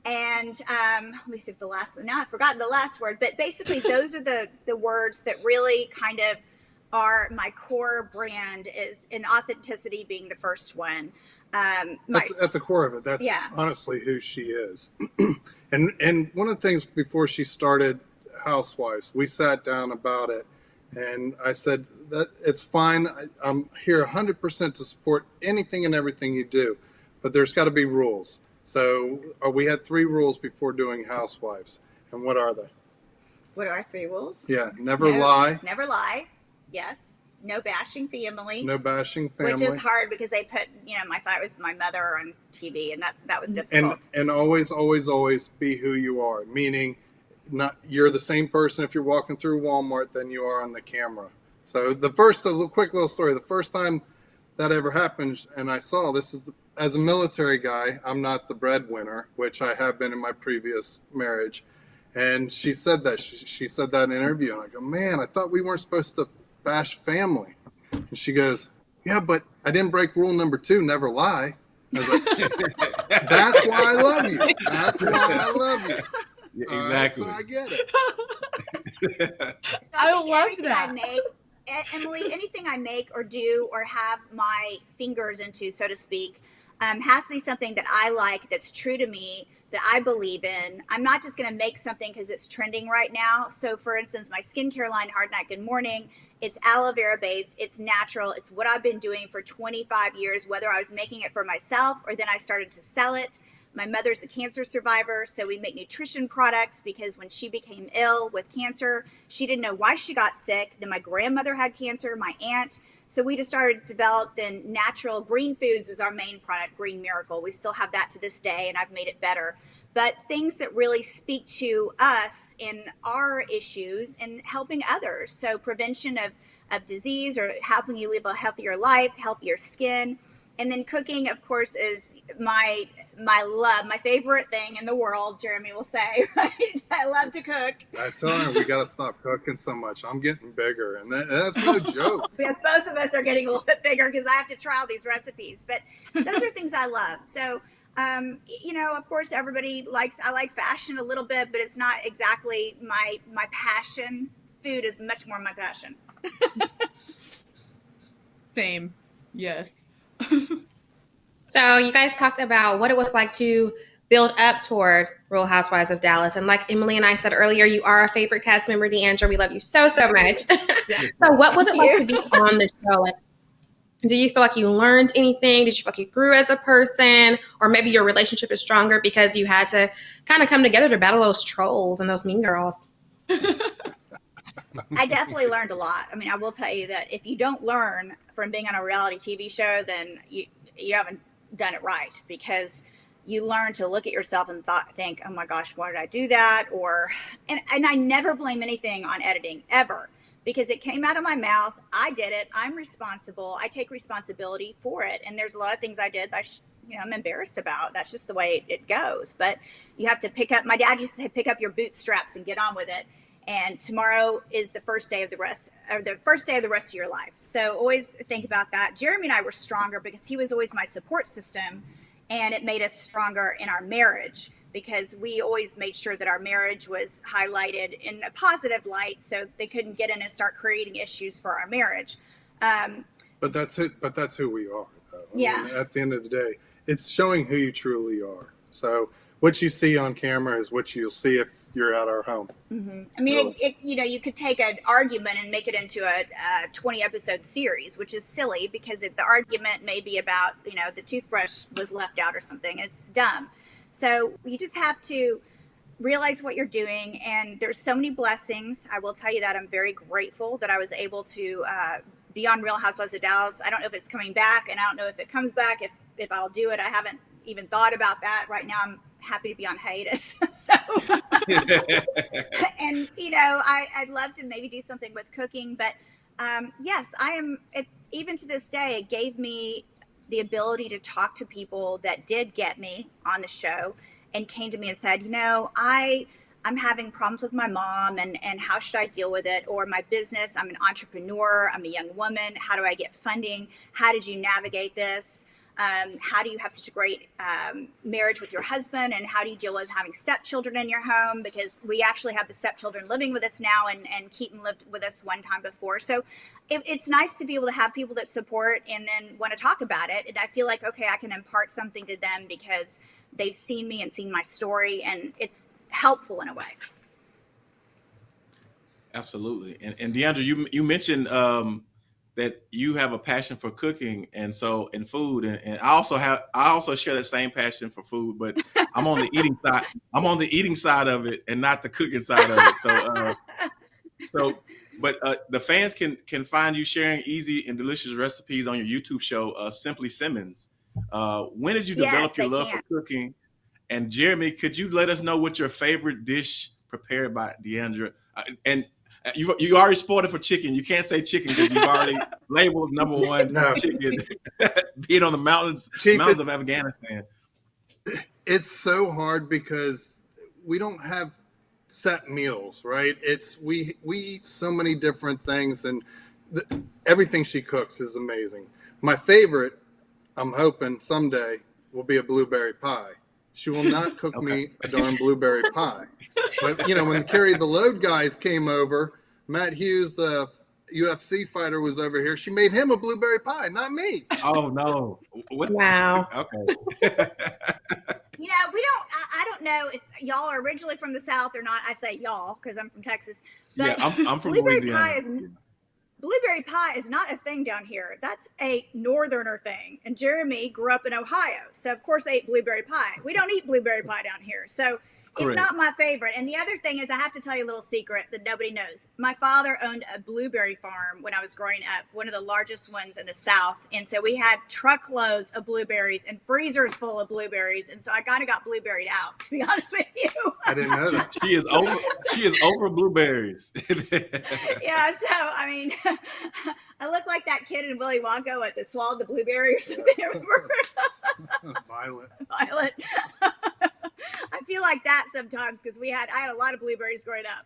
E: And um, let me see if the last now I've forgotten the last word, but basically [LAUGHS] those are the the words that really kind of are my core brand is in authenticity being the first one. Um, my,
D: at, the, at the core of it that's
E: Yeah.
D: honestly who she is [CLEARS THROAT] and and one of the things before she started housewives we sat down about it and i said that it's fine I, i'm here 100% to support anything and everything you do but there's got to be rules so uh, we had three rules before doing housewives and what are they
E: what are our three rules?
D: yeah never
E: No-
D: lie
E: Never lie. Yes. No bashing family.
D: no bashing family
E: Which is hard because they put, you know, my fight with my mother on TV, and that's that was difficult.
D: and and always always always be who you are meaning not you're the same person if you're walking through walmart than you are on the camera so the first a little, quick little story the first time that ever happened and i saw this is the, as a military guy i'm not the breadwinner which i have been in my previous marriage and she said that she, she said that in an interview and i go man i thought we weren't supposed to bash family and she goes yeah but i didn't break rule number two never lie I was like, [LAUGHS] that's why I love you. That's why I love you.
A: Yeah,
D: All right,
A: exactly.
D: so I get it.
E: So
B: I
E: think
B: love
E: everything I
B: that.
E: make, Emily, anything I make or do or have my fingers into, so to speak, um, has to be something that I like, that's true to me, that I believe in. I'm not just going to make something because it's trending right now. So, for instance, my skincare line, Hard Night Good Morning, it's aloe vera based, it's natural, it's what I've been doing for 25 years, whether I was making it for myself or then I started to sell it. My mother's a cancer survivor, so we make nutrition products because when she became ill with cancer, she didn't know why she got sick. Then my grandmother had cancer, my aunt. So we just started developing natural green foods as our main product, Green Miracle. We still have that to this day, and I've made it better. But things that really speak to us in our issues and helping others. So prevention of, of disease or helping you live a healthier life, healthier skin. And then cooking, of course, is my my love, my favorite thing in the world. Jeremy will say, [LAUGHS] right? I love to cook.
D: I tell her we got to stop cooking so much. I'm getting bigger, and that, that's no [LAUGHS] joke.
E: Because both of us are getting a little bit bigger because I have to try all these recipes. But those are things I love. So, um, you know, of course, everybody likes. I like fashion a little bit, but it's not exactly my my passion. Food is much more my passion. [LAUGHS]
B: same yes
C: So you guys talked about what it was like to build up towards Real Housewives of Dallas, and like Emily and I said earlier, you are a favorite cast member, D'Andra. We love you so so much. [LAUGHS] so what was it like to be [LAUGHS] on the show? Like, do you feel like you learned anything? Did you feel like you grew as a person? Or maybe your relationship is stronger because you had to kind of come together to battle those trolls and those mean girls? [LAUGHS]
E: I definitely learned a lot. I mean, I will tell you that if you don't learn from being on a reality TV show, then you you haven't done it right because you learn to look at yourself and thought, think, oh my gosh, why did I do that? Or, and, and I never blame anything on editing ever because it came out of my mouth. I did it. I'm responsible. I take responsibility for it. And there's a lot of things I did that I you know, I'm embarrassed about. That's just the way it goes. But you have to pick up. My dad used to say, pick up your bootstraps and get on with it. And tomorrow is the first day of the rest, or the first day of the rest of your life. So always think about that. Jeremy and I were stronger because he was always my support system, and it made us stronger in our marriage because we always made sure that our marriage was highlighted in a positive light, so they couldn't get in and start creating issues for our marriage. Um,
D: But that's who. But that's who we are. Though. I
E: Yeah.
D: mean, at the end of the day, it's showing who you truly are. So what you see on camera is what you'll see if you're at our home.
E: Mhm. I mean, it, it, you know, you could take an argument and make it into a, a 20 episode series, which is silly because it, the argument may be about, you know, the toothbrush was left out or something. It's dumb. So you just have to realize what you're doing. And there's so many blessings. I will tell you that I'm very grateful that I was able to uh, be on Real Housewives of Dallas. I don't know if it's coming back, and I don't know if it comes back, if, if I'll do it. I haven't even thought about that. Right now, I'm happy to be on hiatus. [LAUGHS] so [LAUGHS] and you know, I, I'd love to maybe do something with cooking, but um, yes, I am. It, even to this day, it gave me the ability to talk to people that did get me on the show and came to me and said, you know, I I'm having problems with my mom and and how should I deal with it? Or my business, I'm an entrepreneur, I'm a young woman. How do I get funding? How did you navigate this? Um, how do you have such a great um, marriage with your husband and how do you deal with having stepchildren in your home? Because we actually have the stepchildren living with us now and, and keaton lived with us one time before. So it, it's nice to be able to have people that support and then want to talk about it. And i feel like okay i can impart something to them because they've seen me and seen my story and it's helpful in a way.
A: Absolutely. And, and D'Andra, you you mentioned um, that you have a passion for cooking and so and food, and, and I also have I also share that same passion for food, but [LAUGHS] I'm on the eating side. I'm on the eating side of it and not the cooking side of it. So uh, [LAUGHS] so, but uh, the fans can can find you sharing easy and delicious recipes on your YouTube show, uh, Simply Simmons. Uh, when did you
E: Yes,
A: develop your love
E: can.
A: for cooking? And Jeremy, could you let us know what your favorite dish prepared by D'Andra? Uh, and Uh, you you already spoiled it for chicken. You can't say chicken because you've already [LAUGHS] labeled number one
D: No.
A: chicken [LAUGHS] being on the mountains
D: Chief,
A: mountains of Afghanistan. [CLEARS THROAT]
D: it's so hard because we don't have set meals right it's we we eat so many different things and the, everything she cooks is amazing my favorite i'm hoping someday will be a blueberry pie she will not cook me a darn blueberry pie [LAUGHS] but you know when carry the load guys came over matt hughes the ufc fighter was over here she made him a blueberry pie not me
A: Oh no! What?
C: Wow.
A: Okay. [LAUGHS]
E: you know we don't I, I don't know if y'all are originally from the south or not i say y'all because i'm from texas but
A: yeah, I'm, I'm from
E: blueberry
A: Louisiana.
E: pie is blueberry pie is not a thing down here. That's a northerner thing. And Jeremy grew up in Ohio, so of course they ate blueberry pie. We don't eat blueberry pie down here, so it's not my favorite. And the other thing is, I have to tell you a little secret that nobody knows. My father owned a blueberry farm when I was growing up, one of the largest ones in the South, and so we had truckloads of blueberries and freezers full of blueberries, and so I kind of got blueberried out, to be [LAUGHS] honest with you.
D: i didn't know that
A: she is over. She is over blueberries. [LAUGHS]
E: yeah, so I mean, [LAUGHS] I look like that kid in Willy Wonka what that swallowed the blueberry or something.
D: Violet
E: Violet? [LAUGHS] I feel like that sometimes because we had I had a lot of blueberries growing up.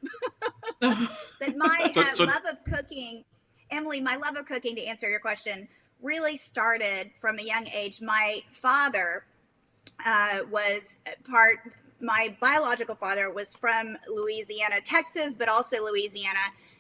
E: [LAUGHS] But my
A: So-
E: uh,
A: so-
E: love of cooking, Emily, my love of cooking, to answer your question, really started from a young age. My father uh, was part, my biological father was from Louisiana, Texas, but also Louisiana,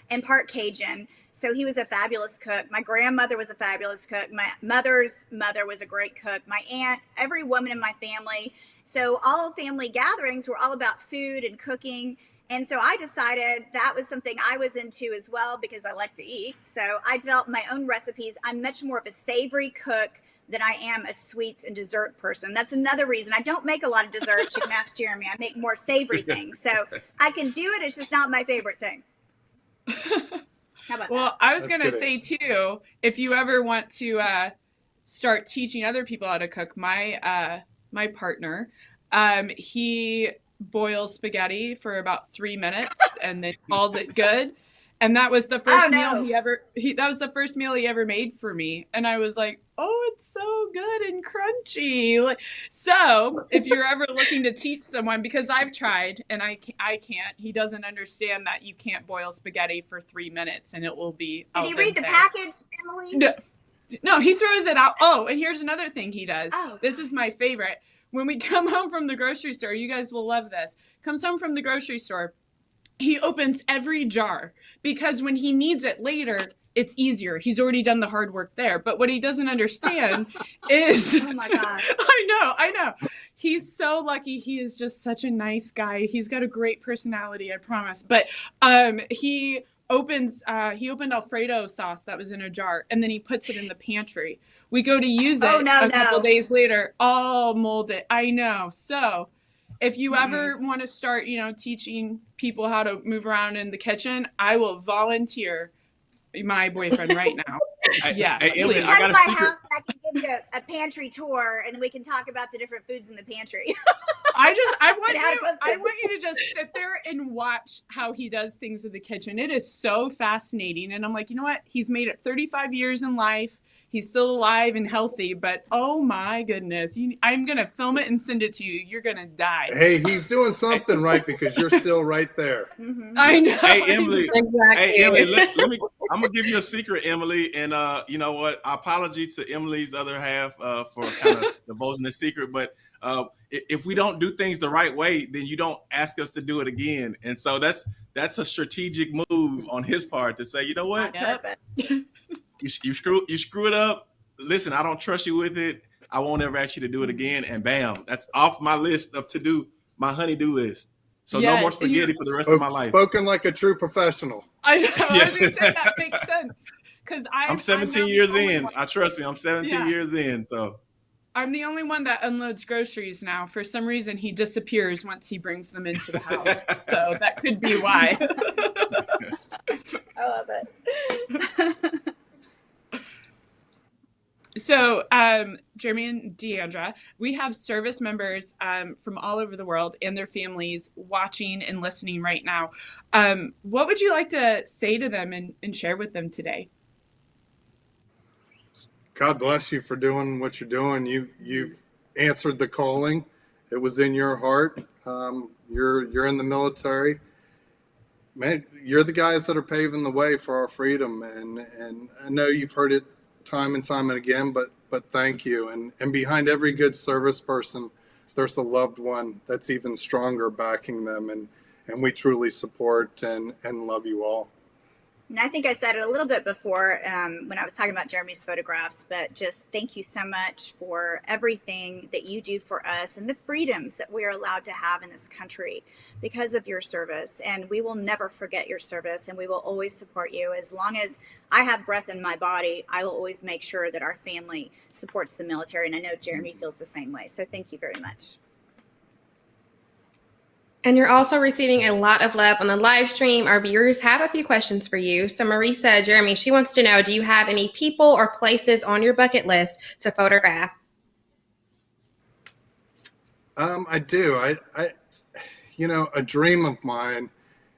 E: and part Cajun. So he was a fabulous cook. My grandmother was a fabulous cook. My mother's mother was a great cook. My aunt, every woman in my family. So all family gatherings were all about food and cooking. And so I decided that was something I was into as well because I like to eat. So I developed my own recipes. I'm much more of a savory cook than I am a sweets and dessert person. That's another reason I don't make a lot of desserts. You can ask [LAUGHS] Jeremy. I make more savory things. So I can do it. It's just not my favorite thing. [LAUGHS] How about
B: Well, I was gonna
D: good
B: say too, if you ever want to uh, start teaching other people how to cook, my uh, my partner, um, he boils spaghetti for about three minutes [LAUGHS] and then calls it good. And that was the first
E: Oh, no.
B: meal he ever he that was the first meal he ever made for me. And I was like, oh, it's so good and crunchy. Like, so if you're ever looking to teach someone, because I've tried and I can't, I can't, he doesn't understand that you can't boil spaghetti for three minutes and it will be.
E: Did he read the
B: dente.
E: package, Emily?
B: No, no, he throws it out. Oh, and here's another thing he does.
E: Oh,
B: this is my favorite. When we [LAUGHS] come home from the grocery store, you guys will love this. Comes home from the grocery store, he opens every jar because when he needs it later, it's easier. He's already done the hard work there. But what he doesn't understand [LAUGHS] is
E: Oh my God. [LAUGHS]
B: I know, I know. He's so lucky. He is just such a nice guy. He's got a great personality, I promise. But um he opens uh he opened alfredo sauce that was in a jar and then he puts it in the pantry. We go to use it
E: Oh, no,
B: a couple days later, all molded. I know. So if you ever want to start, you know, teaching people how to move around in the kitchen, I will volunteer my boyfriend [LAUGHS] right now. Yeah.
A: Hey,
E: You
A: Emily,
E: should
A: I
E: come
A: got
E: to
A: a
E: my
A: secret.
E: house and I can give you a, a pantry tour and we can talk about the different foods in the pantry. [LAUGHS]
B: I just I want
E: And how to
B: you I want you to just sit there and watch how he does things in the kitchen. It is so fascinating. And I'm like, you know what? He's made it 35 years in life. He's still alive and healthy, but oh my goodness. You, I'm going to film it and send it to you. You're going to die.
D: Hey, he's doing something right because you're still right there.
E: Mhm.
B: I know.
A: Hey, Emily.
C: Exactly.
A: Hey Emily, let, let me. I'm gonna give you a secret, Emily, and uh, you know what? Apology to Emily's other half uh, for kind of divulging the secret, but uh, if we don't do things the right way, then you don't ask us to do it again, and so that's that's a strategic move on his part to say, you know what,
E: On
B: Yep.
E: purpose.
A: you, you screw you screw it up. Listen, I don't trust you with it. I won't ever ask you to do it again, and bam, that's off my list of to do my honeydew list. So no more spaghetti for the rest of my life.
D: Spoken like a true professional.
B: I know. I was going
A: Yeah.
B: to say [LAUGHS] that makes sense. Because
A: I'm 17 years in. I trust me. I'm 17
B: Yeah.
A: years in. So
B: I'm the only one that unloads groceries now. For some reason, he disappears once he brings them into the house. so that could be why. [LAUGHS]
E: I love it.
B: so, um, Jeremy and D'Andra, we have service members um, from all over the world and their families watching and listening right now. Um, what would you like to say to them and, and share with them today?
D: God bless you for doing what you're doing. You you've answered the calling. It was in your heart. Um, you're you're in the military. Man, you're the guys that are paving the way for our freedom, and and I know you've heard it time and time and again, but but thank you. And and behind every good service person, there's a loved one that's even stronger backing them, and and we truly support and and love you all.
E: And I think I said it a little bit before um, when I was talking about Jeremy's photographs, but just thank you so much for everything that you do for us and the freedoms that we are allowed to have in this country because of your service. And we will never forget your service and we will always support you. As long as I have breath in my body, I will always make sure that our family supports the military. And I know Jeremy feels the same way. So thank you very much.
C: And you're also receiving a lot of love on the live stream. Our viewers have a few questions for you. So, Marisa, Jeremy, she wants to know Do you have any people or places on your bucket list to photograph?
D: Um, I do. I, I, you know, a dream of mine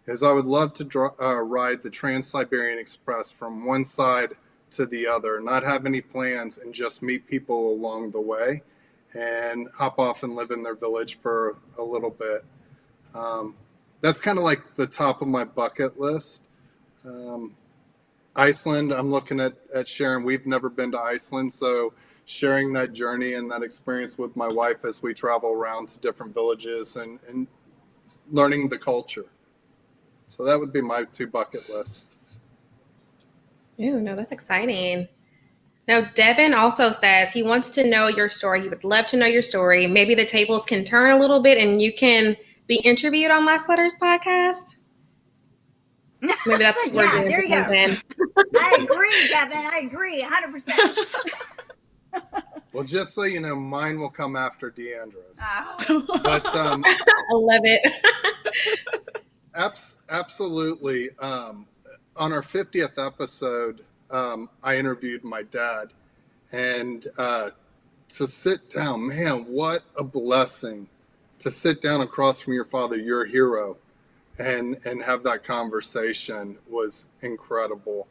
D: is I would love to dr- uh, ride the Trans Siberian Express from one side to the other, not have any plans, and just meet people along the way, and hop off and live in their village for a little bit. Um, that's kind of like the top of my bucket list. Um, Iceland, I'm looking at, at sharing. We've never been to Iceland, so sharing that journey and that experience with my wife as we travel around to different villages and, and learning the culture. So that would be my two bucket lists.
C: Ooh, no, that's exciting. Now, Devin also says he wants to know your story. He would love to know your story. Maybe the tables can turn a little bit and you can be interviewed on Last Letters podcast? Maybe that's [LAUGHS] where
E: Yeah, there you go. I agree, Devin. I agree, 100%. [LAUGHS]
D: Well, just so you know, mine will come after D'Andra's.
E: Oh,
D: But um, [LAUGHS]
C: I love it.
D: abs- absolutely. Um, on our 50th episode, um, I interviewed my dad. And uh, to sit down, man, what a blessing to sit down across from your father, your hero, and, and have that conversation was incredible.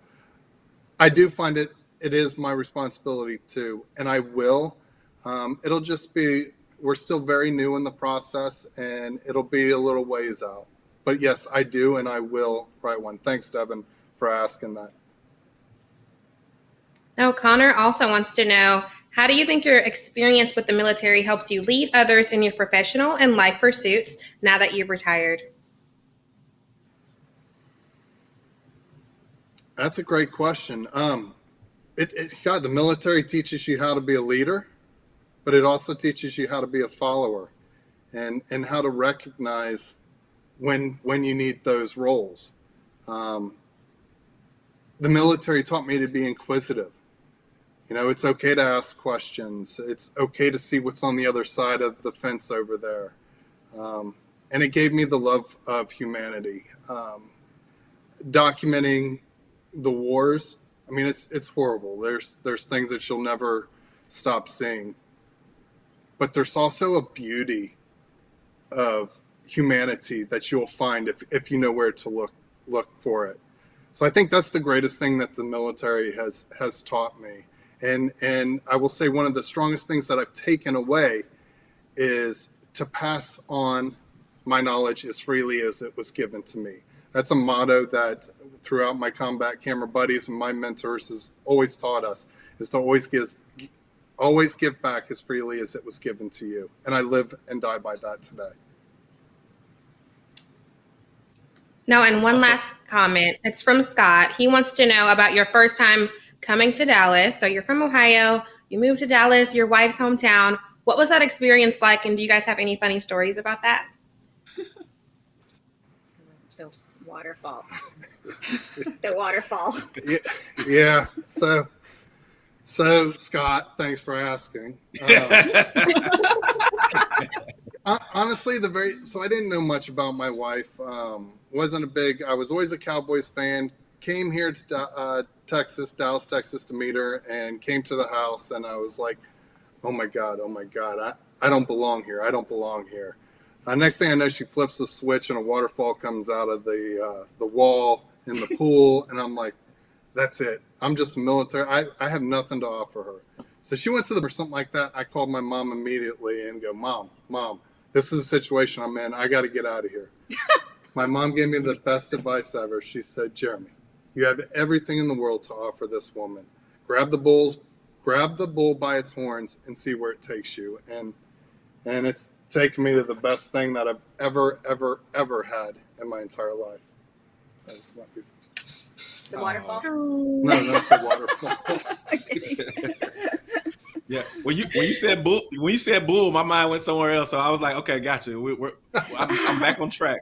D: I do find it, it is my responsibility too, and I will. Um, it'll just be, we're still very new in the process, and it'll be a little ways out. But yes, I do, and I will write one. Thanks, Devin, for asking that.
C: Now, Connor also wants to know how do you think your experience with the military helps you lead others in your professional and life pursuits now that you've retired?
D: That's a great question. Um, it, it, God, the military teaches you how to be a leader, but it also teaches you how to be a follower, and and how to recognize when when you need those roles. Um, the military taught me to be inquisitive. You know, it's okay to ask questions. It's okay to see what's on the other side of the fence over there, um, and it gave me the love of humanity. Um, documenting the wars i mean it's it's horrible. There's there's things that you'll never stop seeing. But there's also a beauty of humanity that you'll find if if you know where to look look for it. So i think that's the greatest thing that the military has has taught me and and i will say one of the strongest things that i've taken away is to pass on my knowledge as freely as it was given to me that's a motto that throughout my combat camera buddies and my mentors has always taught us is to always give always give back as freely as it was given to you and i live and die by that today
C: No, and one
A: Awesome.
C: last comment. It's from Scott. He wants to know about your first time coming to Dallas. So you're from Ohio, you moved to Dallas, your wife's hometown. What was that experience like? And do you guys have any funny stories about that? [LAUGHS]
E: the waterfall. [LAUGHS] the waterfall.
D: yeah, yeah so so scott thanks for asking Um, [LAUGHS] hon- honestly the very so i didn't know much about my wife um, wasn't a big i was always a cowboys fan came here to uh, texas dallas texas to meet her and came to the house and i was like oh my god oh my god i, I don't belong here i don't belong here. Uh, next thing i know she flips the switch and a waterfall comes out of the uh, the wall in the pool [LAUGHS] and i'm like that's it i'm just a military I, I have nothing to offer her. So she went to the or something like that i called my mom immediately and go mom mom this is a situation i'm in i got to get out of here. [LAUGHS] My mom gave me the best advice ever she said jeremy you have everything in the world to offer this woman grab the bulls grab the bull by its horns and see where it takes you and and it's taken me to the best thing that i've ever ever ever had in my entire life That's not beautiful.
E: The waterfall.
D: Uh, no not the waterfall [LAUGHS] [LAUGHS]
A: Yeah, when you when you said bull, when you said bull, my mind went somewhere else. So I was like, okay, gotcha. We, we're I'm, I'm back on track.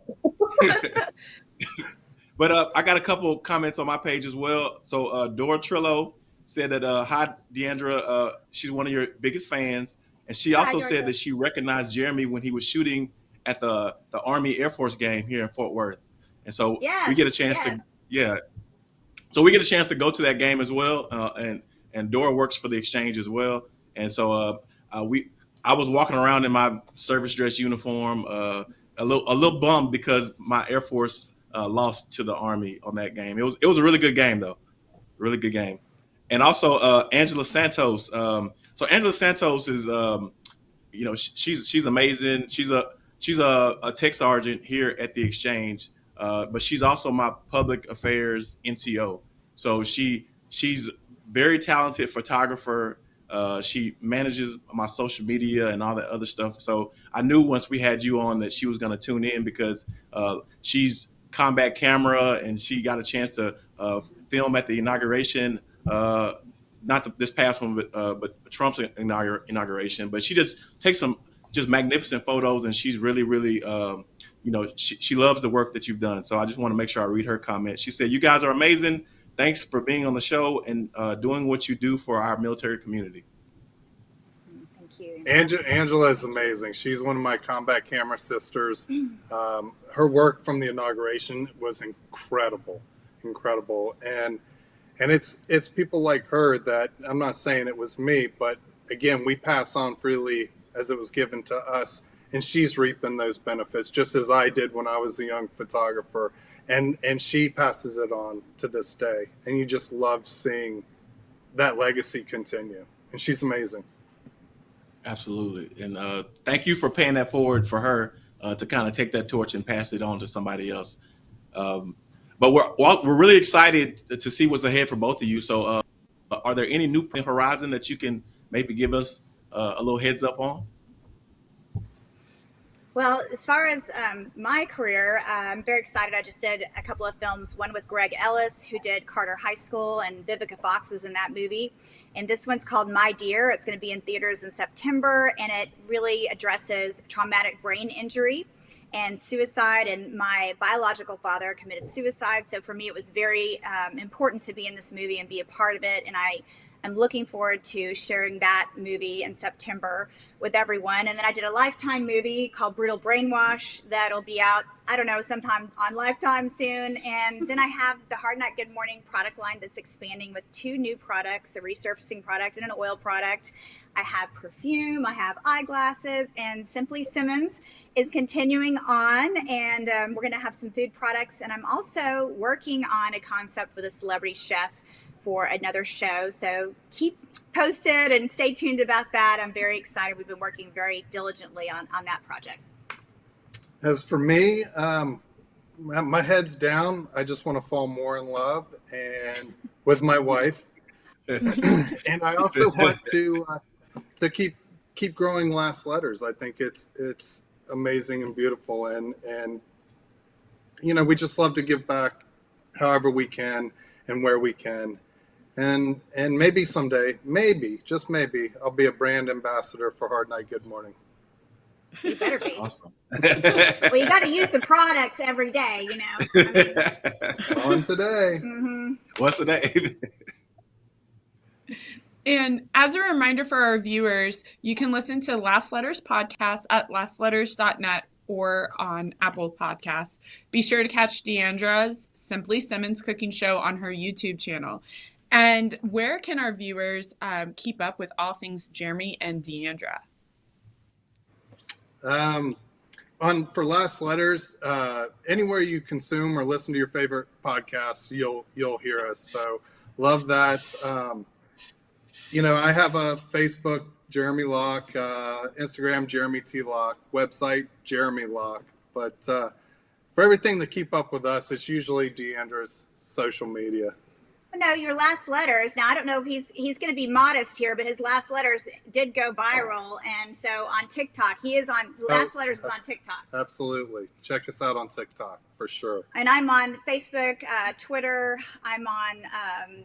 A: [LAUGHS] but uh, I got a couple comments on my page as well. So uh, Dora Trillo said that uh, hi D'Andra, uh, she's one of your biggest fans, and she also
E: Georgia.
A: said that she recognized Jeremy when he was shooting at the the Army Air Force game here in Fort Worth, and so
E: Yeah,
A: we get a chance
E: yeah.
A: to yeah. So we get a chance to go to that game as well, uh, and and Dora works for the exchange as well, and so uh, uh, we I was walking around in my service dress uniform, uh, a little a little bummed because my Air Force uh, lost to the Army on that game. It was it was a really good game though, really good game, and also uh, Angela Santos. Um, so Angela Santos is um, you know sh- she's she's amazing. She's a she's a, a tech sergeant here at the exchange, uh, but she's also my public affairs NCO. So she she's very talented photographer. Uh, she manages my social media and all that other stuff. So I knew once we had you on that she was going to tune in because uh, she's combat camera and she got a chance to uh, film at the inauguration. Uh, not the, this past one, but uh, but Trump's inaugur- inauguration. But she just takes some just magnificent photos, and she's really really um, you know, she, she loves the work that you've done. So I just want to make sure I read her comment. She said, "You guys are amazing. Thanks for being on the show and uh, doing what you do for our military community."
E: You.
D: Angela, Angela is amazing. She's one of my combat camera sisters. Um, her work from the inauguration was incredible, incredible, and and it's it's people like her that I'm not saying it was me, but again, we pass on freely as it was given to us, and she's reaping those benefits just as I did when I was a young photographer, and and she passes it on to this day, and you just love seeing that legacy continue, and she's amazing.
A: Absolutely, and uh, thank you for paying that forward for her uh, to kind of take that torch and pass it on to somebody else. Um, but we're we're really excited to see what's ahead for both of you. So, uh, are there any new horizon that you can maybe give us uh, a little heads up on?
E: Well, as far as um, my career, uh, I'm very excited. I just did a couple of films, one with Greg Ellis, who did Carter High School, and Vivica Fox was in that movie. And this one's called My Dear. It's going to be in theaters in September, and it really addresses traumatic brain injury and suicide. And my biological father committed suicide. So for me, it was very um, important to be in this movie and be a part of it. And I am looking forward to sharing that movie in September with everyone. And then I did a Lifetime movie called Brutal Brainwash that'll be out, I don't know, sometime on Lifetime soon. And then I have the Hard Night Good Morning product line that's expanding with two new products a resurfacing product and an oil product. I have perfume, I have eyeglasses, and Simply Simmons is continuing on. And um, we're going to have some food products. And I'm also working on a concept with a celebrity chef for another show. So keep posted and stay tuned about that. I'm very excited. We've been working very diligently on, on that project.
D: As for me, um, my, my head's down. I just want to fall more in love and with my wife, [LAUGHS] and I also want to uh, to keep keep growing last letters. I think it's it's amazing and beautiful, and and you know we just love to give back however we can and where we can and and maybe someday, maybe just maybe, I'll be a brand ambassador for Hard Night Good Morning.
E: You better be.
A: Awesome.
E: well, you got to use the products every day, you know. I mean,
D: On today.
A: What's the day?
B: And as a reminder for our viewers, you can listen to Last Letters podcast at lastletters.net or on Apple Podcasts. Be sure to catch D'Andra's Simply Simmons cooking show on her YouTube channel. And where can our viewers um, keep up with all things Jeremy and D'Andra?
D: Um, on for last letters, uh, anywhere you consume or listen to your favorite podcasts, you'll you'll hear us. So love that. Um, you know, I have a Facebook, Jeremy Lock, uh, Instagram, Jeremy T Lock, website, Jeremy Lock. But uh, for everything to keep up with us, it's usually D'Andra's social media.
E: No, your last letters. Now I don't know if he's he's going to be modest here, but his last letters did go viral, and so on TikTok, he is on. Last letters is on TikTok,
D: Absolutely. Check us out on TikTok for sure.
E: and I'm on Facebook, uh, Twitter. I'm on um,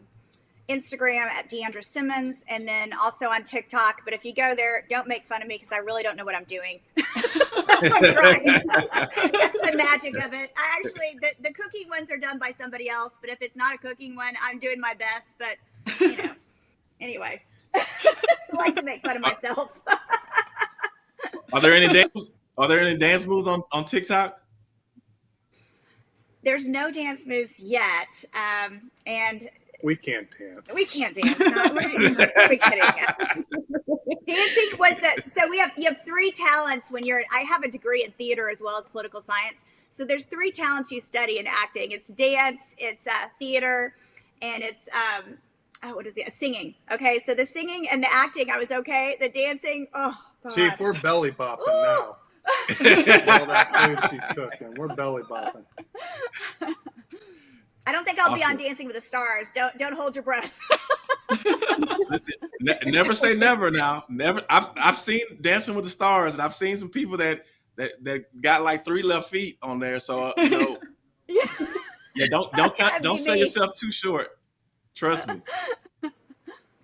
E: Instagram at D'Andra Simmons, and then also on TikTok. But if you go there, don't make fun of me because I really don't know what I'm doing. [LAUGHS] I'm [LAUGHS] trying. That's the magic of it. I actually the, the cooking ones are done by somebody else, but if it's not a cooking one, I'm doing my best. But you know, [LAUGHS] anyway, I like to make fun of myself.
A: Are there any dance? Are there any dance moves on, on TikTok?
E: There's no dance moves yet, um, and
D: We can't dance.
E: we can't dance. No, we're, [LAUGHS] we're kidding. Dancing was the so we have you have three talents when you're. I have a degree in theater as well as political science. So there's three talents you study in acting. It's dance, it's uh, theater, and it's um, oh, what is it? Singing. Okay, so the singing and the acting, I was okay. The dancing, oh god.
D: Chief, we're belly bopping
E: Ooh.
D: now. [LAUGHS] All that food she's cooking, we're belly bopping. [LAUGHS]
E: I don't think I'll be on Dancing with the Stars. Don't don't hold your breath.
A: Listen, ne- never say never. Now, never. I've I've seen Dancing with the Stars, and I've seen some people that that that got like three left feet on there. So uh, you know, [LAUGHS]
E: yeah.
A: yeah, don't don't count, don't sell
E: me.
A: yourself too short. Trust me. [LAUGHS]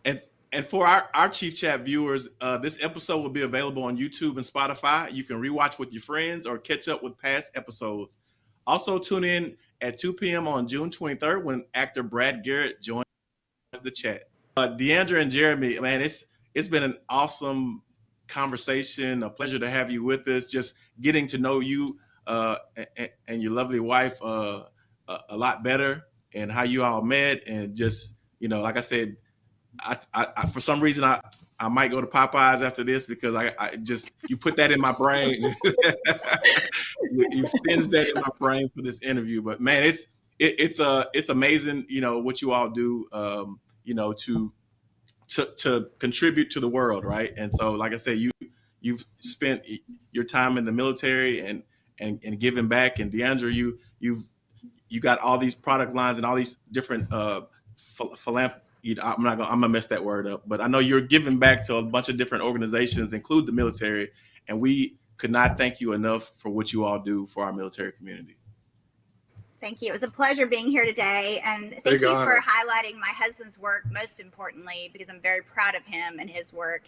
A: And and for our, our Chief Chat viewers, uh, this episode will be available on YouTube and Spotify. You can rewatch with your friends or catch up with past episodes. Also, tune in at 2 p.m. on June 23rd when actor Brad Garrett joins the chat. Uh, D'Andra and Jeremy, man, it's it's been an awesome conversation. A pleasure to have you with us. Just getting to know you uh, and, and your lovely wife uh, a, a lot better, and how you all met, and just you know, like I said, I, I, I for some reason I I might go to Popeyes after this because I, I just you put that in my brain. [LAUGHS] you, you that in my brain for this interview. But man, it's it, it's uh it's amazing, you know, what you all do um, you know, to to to contribute to the world, right? And so like I said, you you've spent your time in the military and and and giving back and D'Andra, you you've you got all these product lines and all these different uh philanthropy you know, I'm not gonna I'm gonna mess that word up, but I know you're giving back to a bunch of different organizations, include the military, and we could not thank you enough for what you all do for our military community.
E: Thank you. It was a pleasure being here today, and thank
D: Big
E: you
D: honor.
E: for highlighting my husband's work. Most importantly, because I'm very proud of him and his work,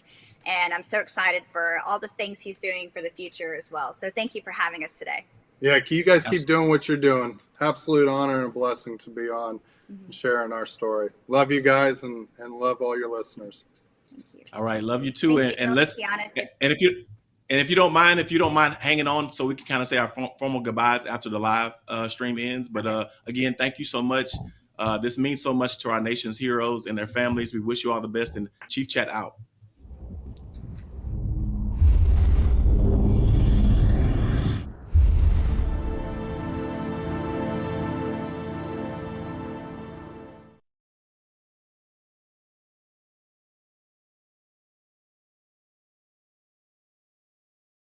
E: and I'm so excited for all the things he's doing for the future as well. So thank you for having us today.
D: Yeah, can you guys keep doing what you're doing. Absolute honor and a blessing to be on and sharing our story. Love you guys and, and love all your listeners.
E: Thank you.
A: All right, love you too,
E: Thank
A: and,
E: you,
A: and let's
E: Tiana, too.
A: and if you and if you don't mind, if you don't mind hanging on, so we can kind of say our formal goodbyes after the live uh, stream ends. But uh, again, thank you so much. Uh, this means so much to our nation's heroes and their families. We wish you all the best, and Chief Chat out.